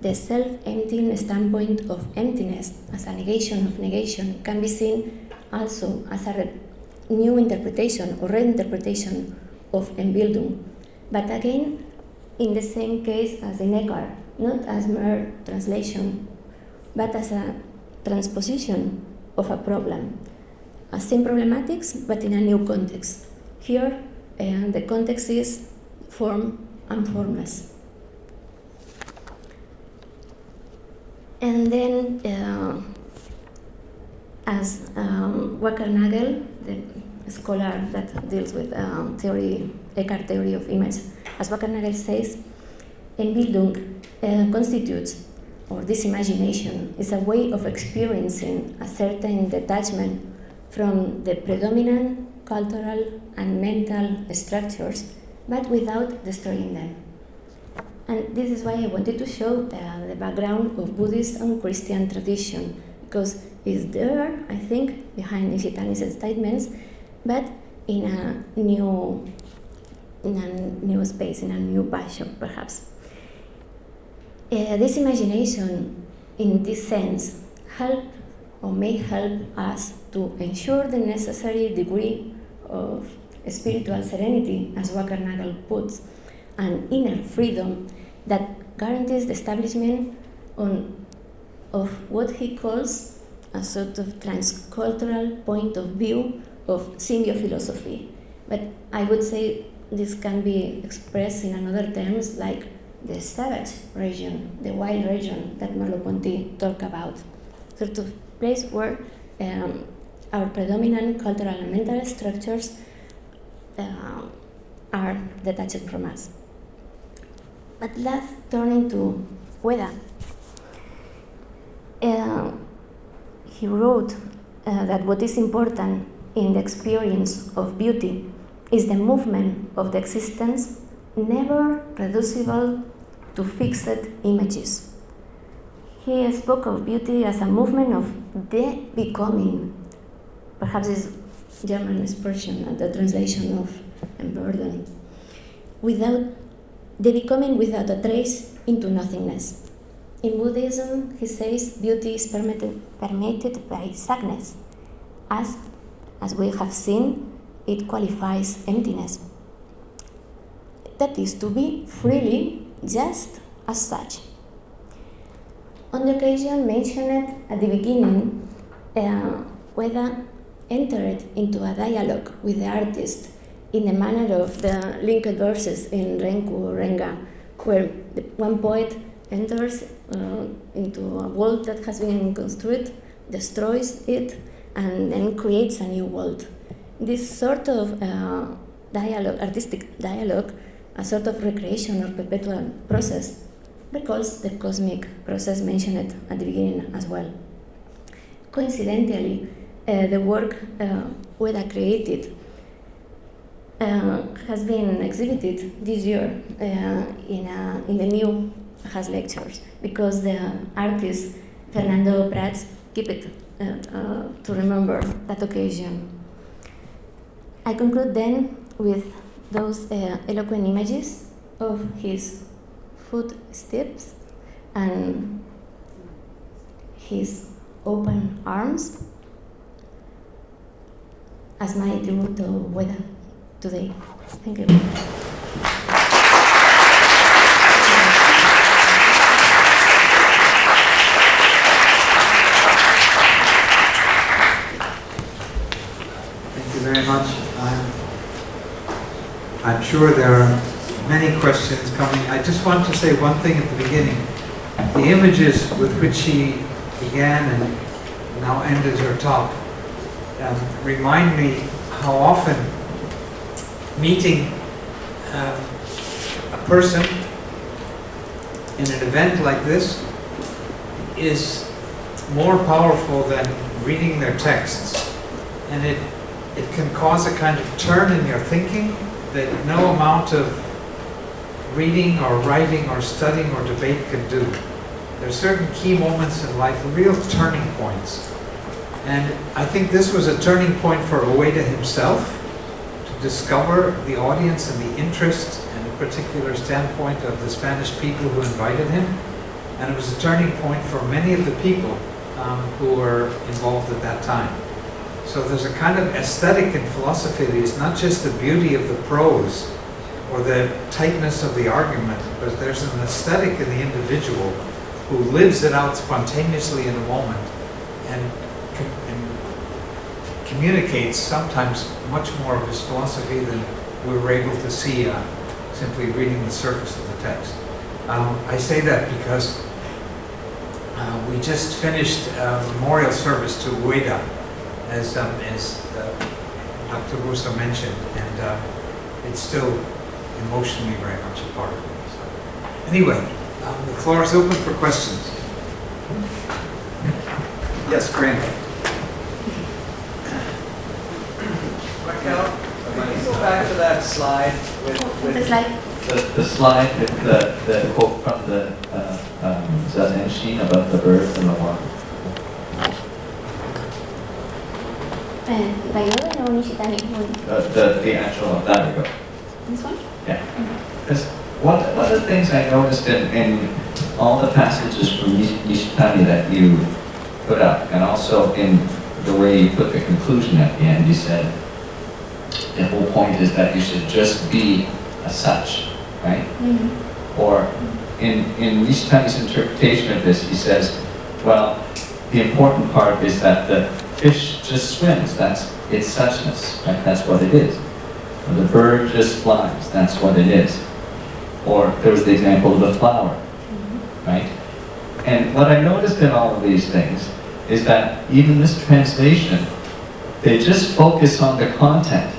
the self-emptying standpoint of emptiness as a negation of negation can be seen also as a new interpretation or reinterpretation of Einbildung, but again in the same case as in Eckhart, not as mere translation, but as a transposition of a problem. A same problematics, but in a new context. Here, uh, the context is form and formless. And then, uh, as um, Wackernagel, the scholar that deals with um, theory, Eckhart theory of image, as Wackernagel says, Einbildung uh, constitutes, or this imagination, is a way of experiencing a certain detachment from the predominant cultural and mental structures, but without destroying them. And this is why I wanted to show the, the background of Buddhist and Christian tradition, because it's there, I think, behind Nishitani's statements, but in a new, in a new space, in a new passion, perhaps. Uh, this imagination, in this sense, help or may help us to ensure the necessary degree of spiritual serenity, as Wackernagel puts, and inner freedom that guarantees the establishment on, of what he calls a sort of transcultural point of view of symbiophilosophy. But I would say this can be expressed in another terms like the savage region, the wild region that Merleau-Ponty talked about. Sort of place where um, our predominant cultural and mental structures uh, are detached from us. But let's turning to Ueda. Uh, he wrote uh, that what is important in the experience of beauty is the movement of the existence never reducible to fixed images. He spoke of beauty as a movement of the becoming. Perhaps is German expression, the translation of Werden. Without the becoming without a trace into nothingness. In Buddhism, he says beauty is permitted, permitted by sadness. As, as we have seen, it qualifies emptiness. That is to be freely just as such. On the occasion mentioned at the beginning, uh, Ueda entered into a dialogue with the artist in the manner of the linked verses in Renku Renga, where the, one poet enters uh, into a world that has been constructed, destroys it, and then creates a new world. This sort of uh, dialogue, artistic dialogue, a sort of recreation or perpetual process, recalls the cosmic process mentioned at the beginning as well. Coincidentally, uh, the work uh, Ueda created uh, has been exhibited this year uh, in, a, in the new Has lectures because the artist Fernando Prats keep it uh, uh, to remember that occasion. I conclude then with those uh, eloquent images of his footsteps and his open arms as my tribute to Ueda today. Thank you. Thank you very much. I'm, I'm sure there are many questions coming. I just want to say one thing at the beginning. The images with which she began and now ended her talk um, remind me how often meeting um, a person in an event like this is more powerful than reading their texts. And it, it can cause a kind of turn in your thinking that no amount of reading or writing or studying or debate can do. There are certain key moments in life, real turning points. And I think this was a turning point for Ueda himself discover the audience and the interest and a particular standpoint of the Spanish people who invited him. And it was a turning point for many of the people um, who were involved at that time. So there's a kind of aesthetic in philosophy that is not just the beauty of the prose or the tightness of the argument, but there's an aesthetic in the individual who lives it out spontaneously in a moment and, com and communicates sometimes much more of his philosophy than we were able to see uh, simply reading the surface of the text. Um, I say that because uh, we just finished a memorial service to Ueda, as, um, as uh, Dr. Russo mentioned, and uh, it's still emotionally very much a part of me. So, anyway, um, the floor is open for questions. Yes, Grant. Can you go back to that slide with, with It's like The, the slide with the, the quote from the, uh, um, Zazen about the birds and the water. Dayoden or Nishitani? Uh, the, the actual, there we go. This one? Yeah. Because one, one of the things I noticed in, in all the passages from Nish- Nishitani that you put up, and also in the way you put the conclusion at the end, you said, the whole point is that you should just be a such, right? Mm. Or in, in Nishitani's interpretation of this, he says, well, the important part is that the fish just swims, that's its suchness, right? That's what it is. Or the bird just flies, that's what it is. Or there was the example of the flower, right? And what I noticed in all of these things is that even this translation, they just focus on the content.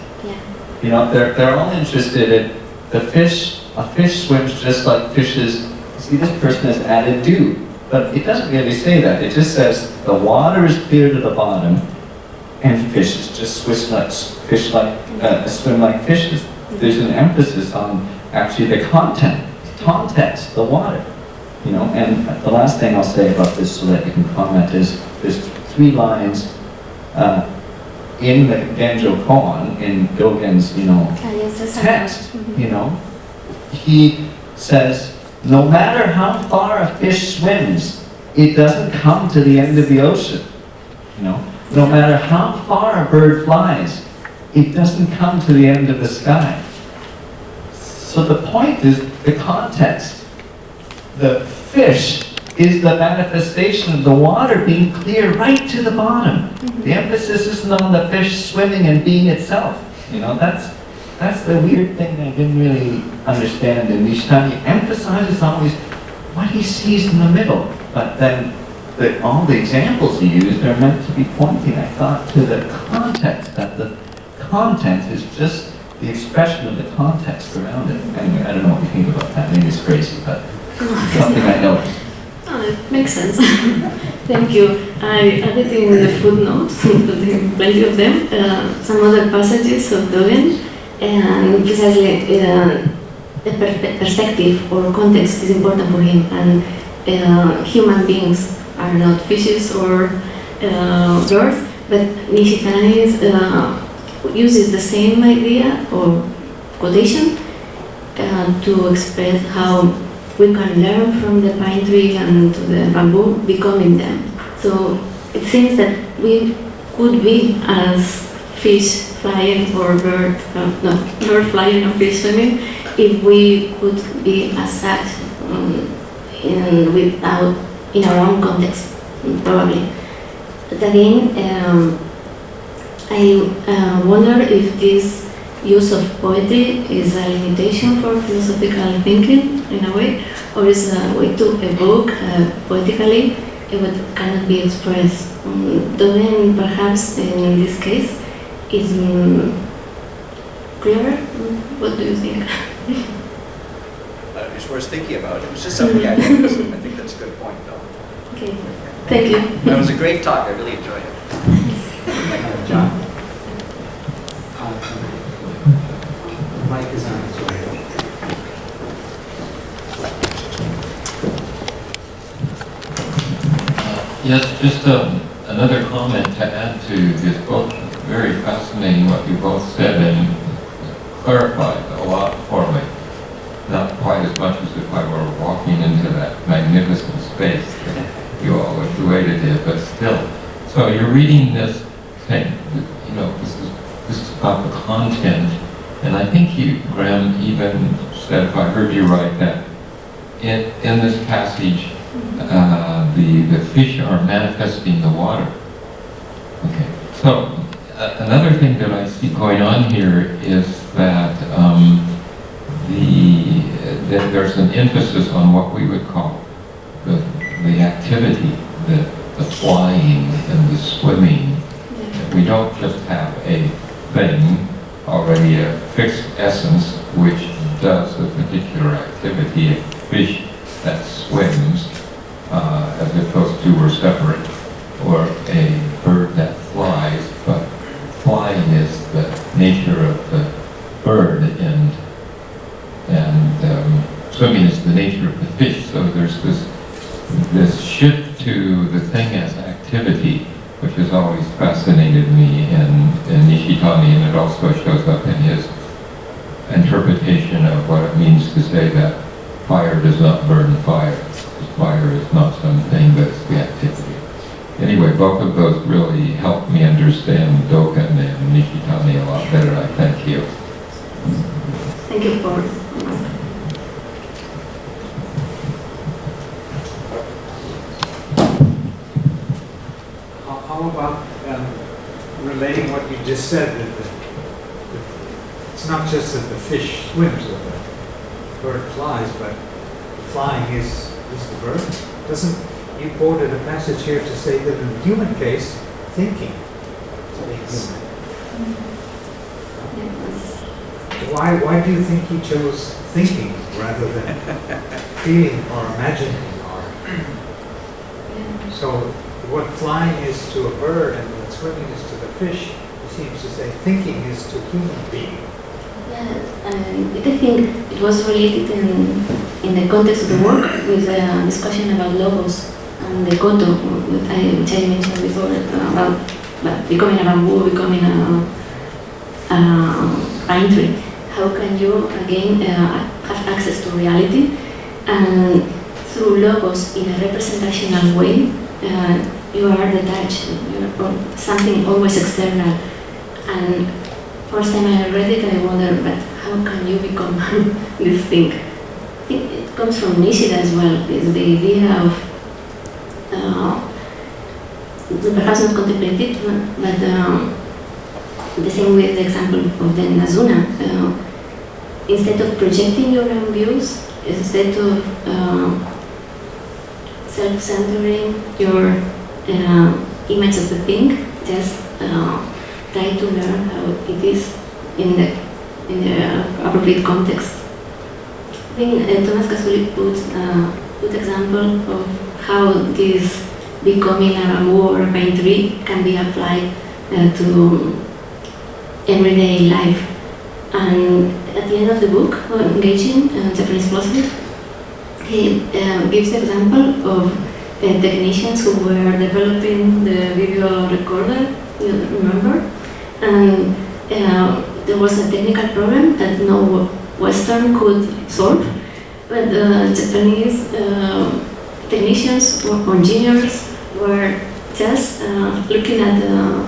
You know, they're, they're all interested in the fish, a fish swims just like fishes. See, this person has added do, but it doesn't really say that. It just says the water is clear to the bottom and fishes just swish like, fish like, uh, swim like fishes. There's an emphasis on actually the content, context, the water. You know, and the last thing I'll say about this so that you can comment is there's three lines uh, in the Genjo koan, in Dogen's, you know, Ah, yes, that's a- text, Mhm. you know, he says, no matter how far a fish swims, it doesn't come to the end of the ocean. You know, no matter how far a bird flies, it doesn't come to the end of the sky. So the point is the context. The fish is the manifestation of the water being clear right to the bottom. Mm-hmm. The emphasis isn't on the fish swimming and being itself. You know, that's that's the weird thing I didn't really understand in Nishitani. Emphasizes always what he sees in the middle, but then the, all the examples he used are meant to be pointing, I thought, to the context, that the content is just the expression of the context around it. Anyway, I don't know what you think about that. Maybe it's crazy, but something I noticed. Makes sense. <laughs> Thank you. I added in the footnotes, <laughs> plenty of them, uh, some other passages of Dogen, and precisely uh, the per- perspective or context is important for him, and uh, human beings are not fishes or uh, birds, but Nishitani uh, uses the same idea or quotation uh, to express how we can learn from the pine tree and the bamboo becoming them. So it seems that we could be as fish flying or bird, uh, no, bird flying or fish swimming, if we could be as such um, in, without, in our own context, probably. But again, um, I uh, wonder if this use of poetry is a limitation for philosophical thinking in a way, or is a way to evoke uh, poetically what cannot be expressed. Um, Dogen perhaps in this case is um, clearer. Mm, What do you think? Uh, It's worth thinking about. It was just something I noticed. I think that's a good point, though. Okay, thank you. That was a great talk. I really enjoyed it. John? Yes, just um, another comment to add to this both very fascinating what you both said and clarified a lot for me. Not quite as much as if I were walking into that magnificent space that you all way to but still. So you're reading this thing, you know, this is, this is about the content, and I think you, Graham, even said, if I heard you right, that in, in this passage, uh, the, the fish are manifesting the water. Okay, so uh, another thing that I see going on here is that um, the, that there's an emphasis on what we would call the, the activity, the, the flying and the swimming. We don't just have a thing, already a fixed essence, which does a particular activity, a fish that swims, uh, as if those two were separate, or a bird that flies, but flying is the nature of the bird, and and um, swimming is the nature of the fish. So there's this this shift to the thing as activity, which has always fascinated me in, in Nishitani, and it also shows up in his interpretation of what it means to say that fire does not burn fire. Fire is not something that's the activity. Anyway, both of those really helped me understand Dogen and Nishitani a lot better. I thank you. Thank you for. How, how about um, relating what you just said, that the, the, it's not just that the fish swims or the bird flies, but the flying is, is the bird? Doesn't, you quoted a passage here to say that in the human case, thinking is human. Why, why do you think he chose thinking rather than <laughs> feeling or imagining or? So what flying is to a bird and what swimming is to the fish, he seems to say thinking is to human being. Um, I think it was related in, in the context of the work with a discussion about logos and the koto, which I, mentioned before, uh, about, about becoming a bamboo, becoming a, a pine tree. How can you, again, uh, have access to reality and through logos in a representational way, uh, you are detached, you're something always external. And first time I read it, I wondered, but how can you become <laughs> this thing? I think it comes from Nishida as well, is the idea of, uh, perhaps not contemplated, but um, the same with the example of the Nazuna. Uh, instead of projecting your own views, instead of uh, self-centering your uh, image of the thing, just uh, try to learn how it is in the in the appropriate context. I think uh, Thomas Kasulis put uh, put example of how this becoming a a pine can be applied uh, to everyday life. And at the end of the book, uh, engaging uh, Japanese philosophy, he uh, gives the example of uh, technicians who were developing the video recorder, you remember? And uh, there was a technical problem that no Western could solve, but the Japanese uh, technicians or engineers were just uh, looking at the,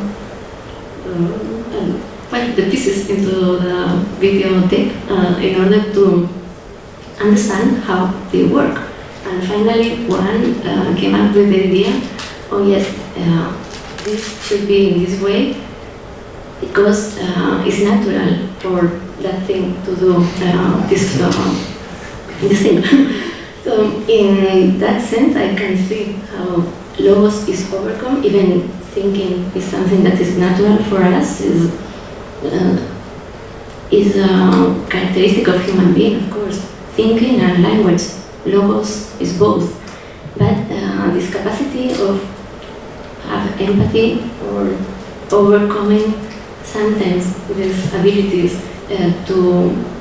put the pieces into the videotape uh, in order to understand how they work. And finally, one uh, came up with the idea, oh yes, uh, this should be in this way because uh, it's natural for that thing to do uh, this, uh, this thing. <laughs> so in that sense, I can see how logos is overcome, even thinking is something that is natural for us, is, uh, is a characteristic of human being, of course. Thinking and language, logos is both. But uh, this capacity of have empathy or overcoming sometimes these abilities uh, to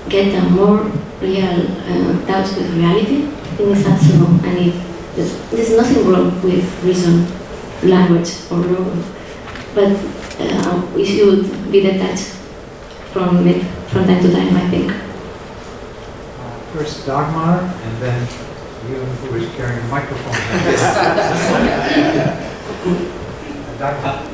get a more real uh, touch with reality, I think is also a need. There's, there's nothing wrong with reason, language, or logo, but uh, we should be detached from it from time to time, I think. Uh, First Dagmar, and then you who is carrying a microphone. <laughs> <laughs> Dagmar.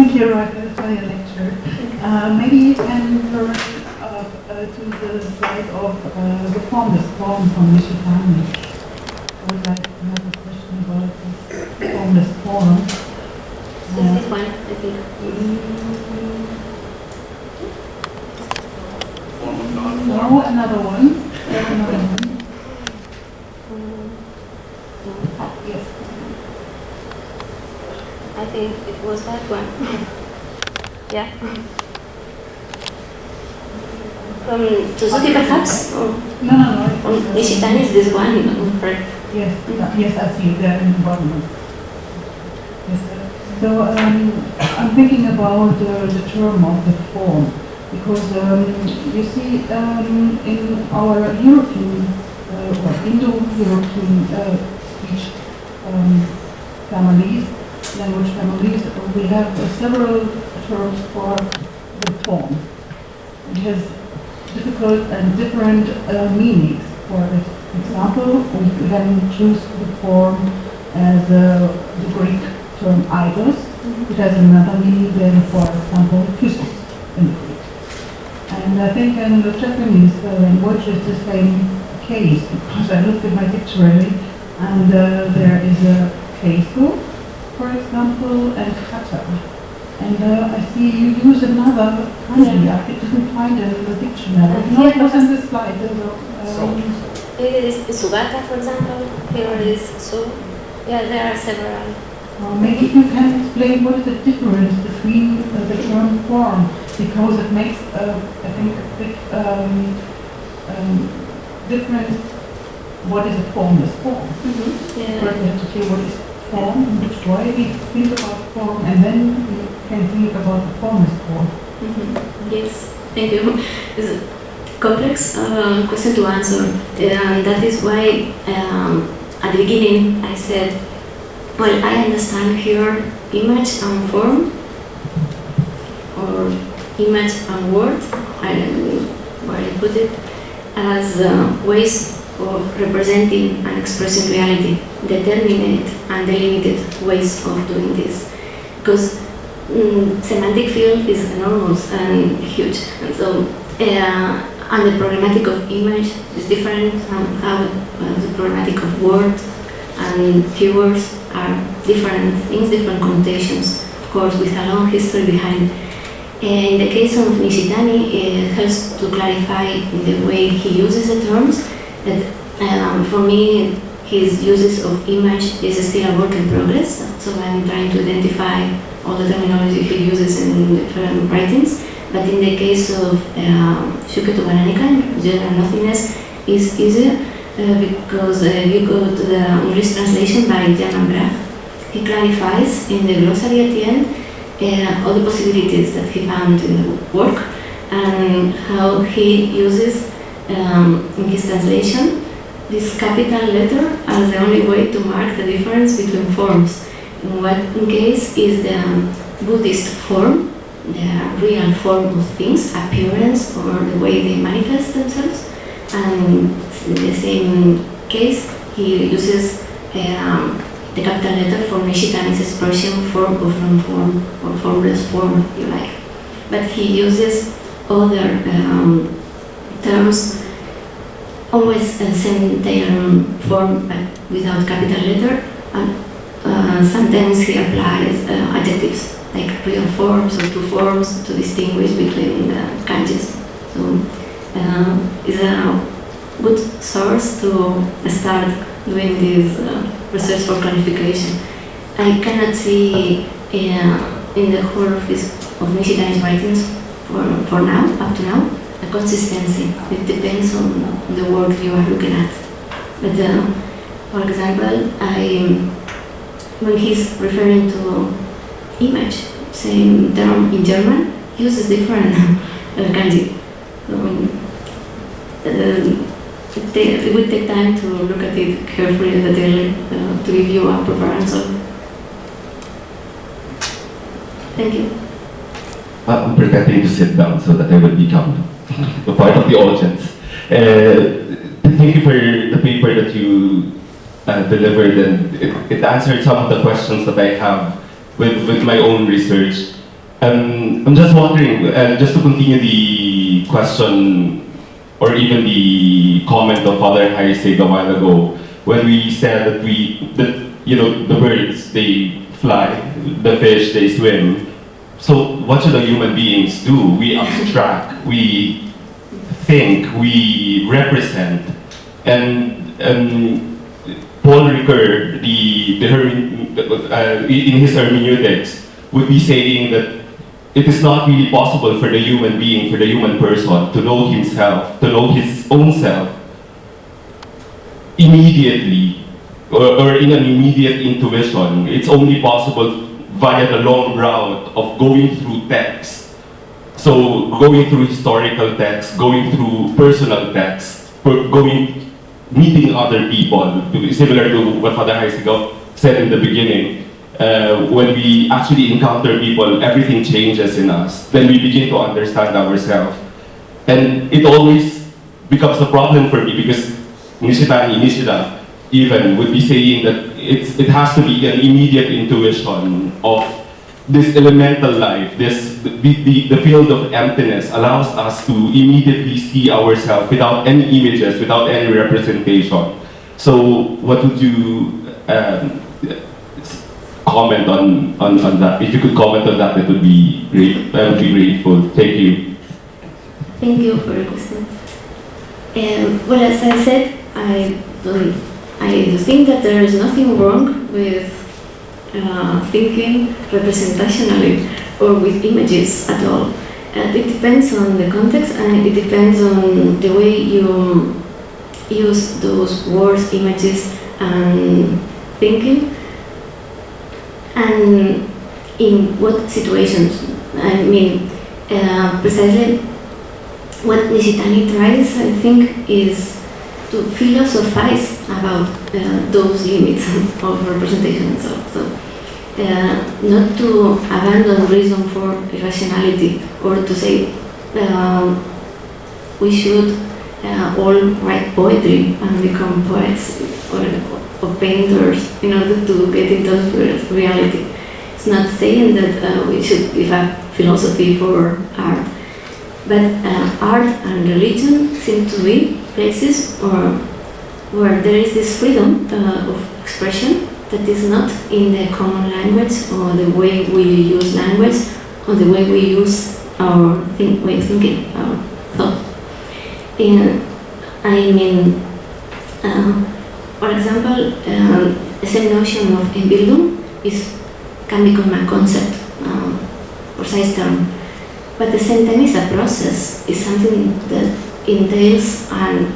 Thank you, Raquel, for your lecture. Uh, maybe you can turn uh, uh, to the slide of uh, the formless form from Nishitani. I would like to have a question about this formless form. So this one, I think. Form. No, another one. Another one. Yes. I think it was that one. <laughs> yeah. From Suzuki perhaps? Or No, no, no. from Nishitani is this one, correct? Yes, yes, I see there in the bottom. Yes, so um, I'm thinking about uh, the term of the form because um, you see um, in our European uh, or Indo-European uh, speech um, families, language families, we have uh, several terms for the form. It has difficult and different uh, meanings for. Example, we can choose the form as uh, the Greek term eidos. It has another meaning than, for example, physis in Greek. And I think in the Japanese uh, language it's the same case because I looked at my dictionary and uh, there is a keisu, for example, and kata. And uh, I see you use another kanji. I didn't find it in the dictionary. No, it was in the slide. There were, um, It is Sugata, for example. Here is Su. Yeah, there are several. Uh, Maybe you can explain what is the difference between uh, the term form, because it makes, uh, I think, a big um, um, difference. What is a formless form? Yeah. First, we have to say what is form, which we think about form, and then we can think about the formless form. Mhm. Yes, thank you. It's a complex uh, question to answer. And that is why um, at the beginning I said, well, I understand here image and form, or image and word, I don't know where I put it, as uh, ways of representing and expressing reality, determinate and delimited ways of doing this. Because mm, semantic field is enormous and huge, and so uh, and the problematic of image is different from how the problematic of word and keywords are different things, different connotations, of course, with a long history behind. In the case of Nishitani, it helps to clarify the way he uses the terms that um, for me his uses of image is still a work in progress, so I'm trying to identify all the terminology he uses in different writings. But in the case of um, Shukyo to wa Nanika, general nothingness is easier uh, because uh, you go to the English translation by Jan Bragt. He clarifies in the glossary at the end uh, all the possibilities that he found in the work and how he uses um, in his translation this capital letter as the only way to mark the difference between forms. In what case is the Buddhist form, the real form of things, appearance or the way they manifest themselves, and in the same case he uses um, the capital letter for Nishitani's expression form of non-form or formless form, if you like. But he uses other um, terms always uh, same term form but without capital letter and uh, sometimes he applies uh, adjectives like real forms or two forms to distinguish between the kanjis. So uh, it's a good source to start doing this uh, research for clarification. I cannot see uh, in the whole of, his, of Nishitani's writings for, for now, up to now, a consistency. It depends on the work you are looking at. But uh, for example, I, when he's referring to image, same term in German, uses different uh, kanji. So, uh, it, it would take time to look at it carefully and detailedly uh, to give you a proper answer. Thank you. Uh, I'm pretending to sit down so that I will become a part of the audience. Uh, thank you for the paper that you uh, delivered, and it, it answered some of the questions that I have with, with my own research. Um, I'm just wondering, uh, just to continue the question or even the comment of Father Heisig a while ago, when we said that we, that, you know, the birds, they fly, the fish, they swim. So what should the human beings do? We abstract, we think, we represent. And um, Paul Ricoeur, the, the uh, in his hermeneutics, would be saying that it is not really possible for the human being, for the human person, to know himself, to know his own self immediately or, or in an immediate intuition. It's only possible via the long route of going through text. So going through historical text, going through personal text, going, meeting other people, similar to what Father Heisigo said in the beginning. Uh, when we actually encounter people, everything changes in us. Then we begin to understand ourselves. And it always becomes a problem for me because Nishitani Nishida even would be saying that it has to be an immediate intuition of this elemental life, this the, the, the field of emptiness allows us to immediately see ourselves without any images, without any representation. So what would you um, comment on, on, on that? If you could comment on that, that would be great. I would be grateful. Thank you. Thank you for your question. Um, well, as I said, I don't, I think that there is nothing wrong with uh, thinking representationally or with images at all. It depends on the context and it depends on the way you use those words, images, and thinking, and in what situations. I mean, uh, precisely what Nishitani tries, I think, is to philosophize about uh, those limits <laughs> of representation and so. so uh, not to abandon reason for irrationality or to say um, we should uh, all write poetry and become poets or, or painters in order to get in touch with reality. It's not saying that uh, we should give up philosophy for art, but uh, art and religion seem to be places or where there is this freedom uh, of expression that is not in the common language or the way we use language or the way we use our think, way of thinking, our thought. And I mean, uh, for example, uh, the same notion of Entbildung is can become a concept, um, precise term, but at the same time it's a process, it's something that entails an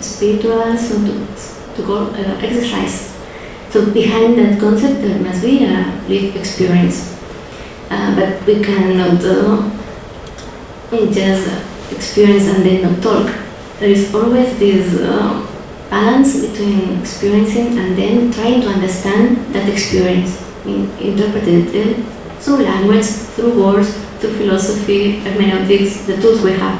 spiritual, so to, to go uh, exercise. So behind that concept there must be a lived experience, uh, but we cannot uh, just experience and then not talk. There is always this uh, balance between experiencing and then trying to understand that experience, in, interpreted through language, through words, through philosophy, hermeneutics, the tools we have.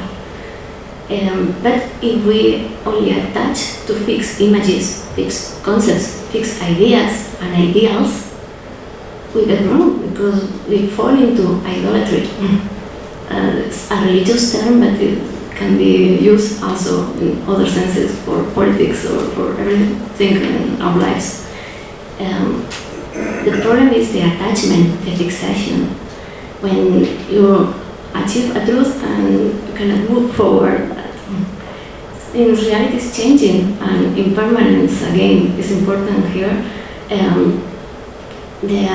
Um, but if we only attach to fixed images, fixed concepts, fixed ideas and ideals, we get wrong because we fall into idolatry. Uh, it's a religious term, but it can be used also in other senses for politics or for everything in our lives. Um, the problem is the attachment, the fixation. When you achieve a truth and you cannot move forward, in reality it's changing and impermanence again is important here. Um, the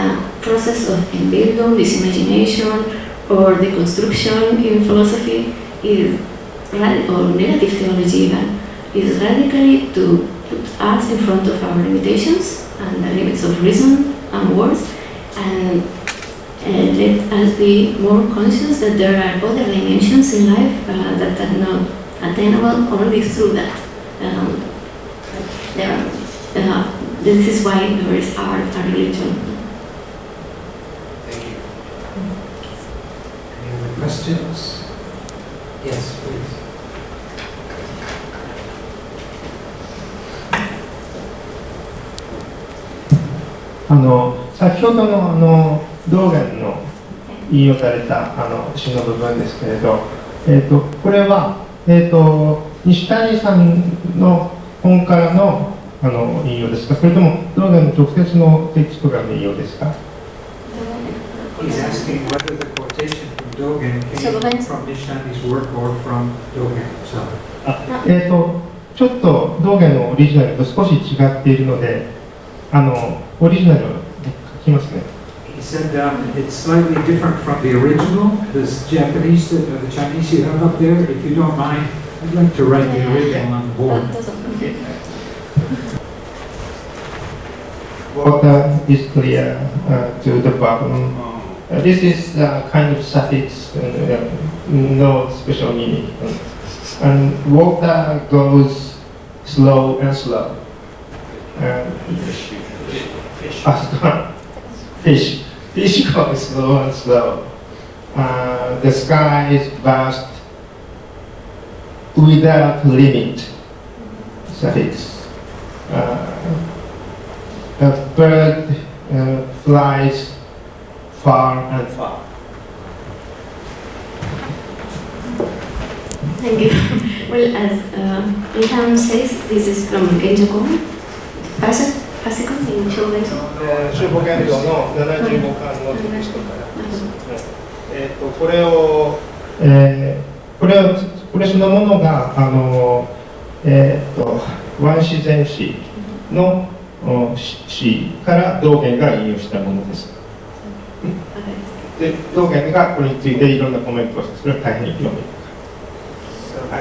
process of Entbildung, disimagination, or the construction in philosophy is or negative theology even is radically to put us in front of our limitations and the limits of reason and words and uh, let us be more conscious that there are other dimensions in life uh, that are not attainable only through that. Um, there are, uh, this is why there is art and religion. Thank you. Any other questions? Yes, please. あの先ほどのあの 道元の引用されたあの詩の部分ですけれど、えー、とこれは、えー、と西谷さんの本からのあの引用ですか？それとも道元の直接のテキストからの引用ですか？He's asking whether the quotation from Dogen came from Nishani's work or from Dogen himself. あえー、とちょっと道元のオリジナルと少し違っているのであのオリジナルを書きますね He said um, it's slightly different from the original, this Japanese, that- uh, the Chinese you have up there. If you don't mind, I'd like to write the original on the board. That doesn't- Water is clear uh, to the bottom. Uh, this is uh, kind of suffix, uh, no special meaning. And water goes slow and slow. Uh, ah, fish. <laughs> Fish goes slow and slow. Uh, the sky is vast without limit. Suffix. Uh, a bird uh, flies far and far. Thank you. <laughs> Well, as uh, Ilham says, this is from Genjo Komi, Fasik- Fasiko in Shogun. 修法言動の75巻のテキストから。えー、とこれを、えーこれをこれそのものがあの、えー、とワン自然史のお詩詩から道元が引用したものです。で道元がこれについていろんなコメントをしてそれは大変興味 a, a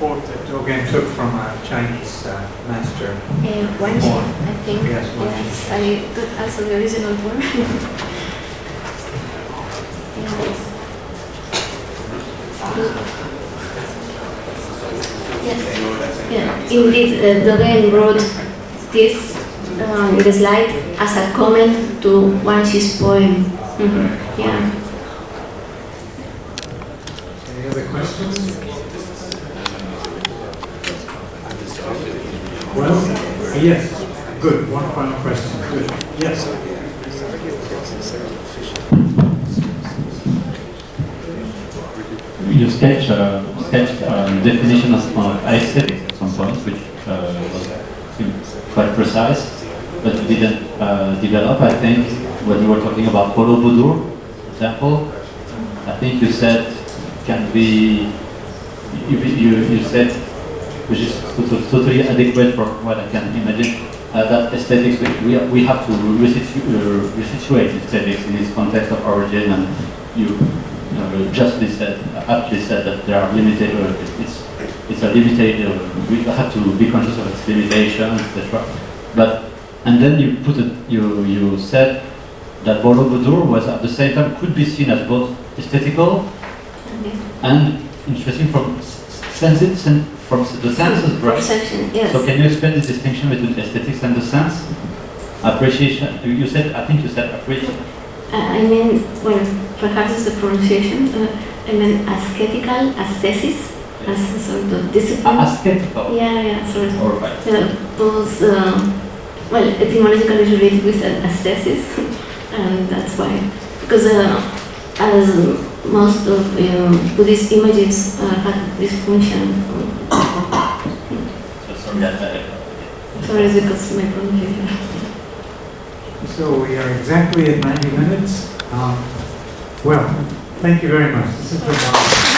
quote that Dogen took from a Chinese uh, master. Uh, Wanshi, I think. Yes, one yes, I got also the original form. <laughs> yes. Yeah, indeed, uh, Dogen wrote this uh, in the slide as a comment to Wang Xi's poem. Mhm, Yeah. Any other questions? Well, yes, good, one final question, good, yes. You sketch, uh, sketched um, definition of uh, aesthetics at some point, which uh, was quite precise, but you didn't uh, develop. I think when you were talking about Polo for example, I think you said can be, you, you, you said, which is totally adequate for what I can imagine, uh, that aesthetics, we, we- have to resitu- uh, resituate aesthetics in its context of origin and you uh, justly said, aptly said that there are limited, uh, it's, it's a limited, uh, we have to be conscious of its limitation, etc. But, and then you put it, you, you said that Borobudur was at the same time, could be seen as both aesthetical and interesting from s- senses, sen- from the senses, right? Perception, yes. So can you explain the distinction between aesthetics and the sense? Appreciation, you said, I think you said appreciation. Uh, I mean, well, perhaps it's the pronunciation. Uh, I mean, aesthetical, aesthesis, as a sort of discipline. Aesthetical. yeah, yeah, sort of. All right. Uh, those, uh, well, etymologically related with aesthesis, <laughs> and that's why. Because uh, as most of uh, Buddhist images uh, have this function. So sorry, I- I- Sorry, it's because my pronunciation. So we are exactly at 90 minutes. Um, Well, thank you very much.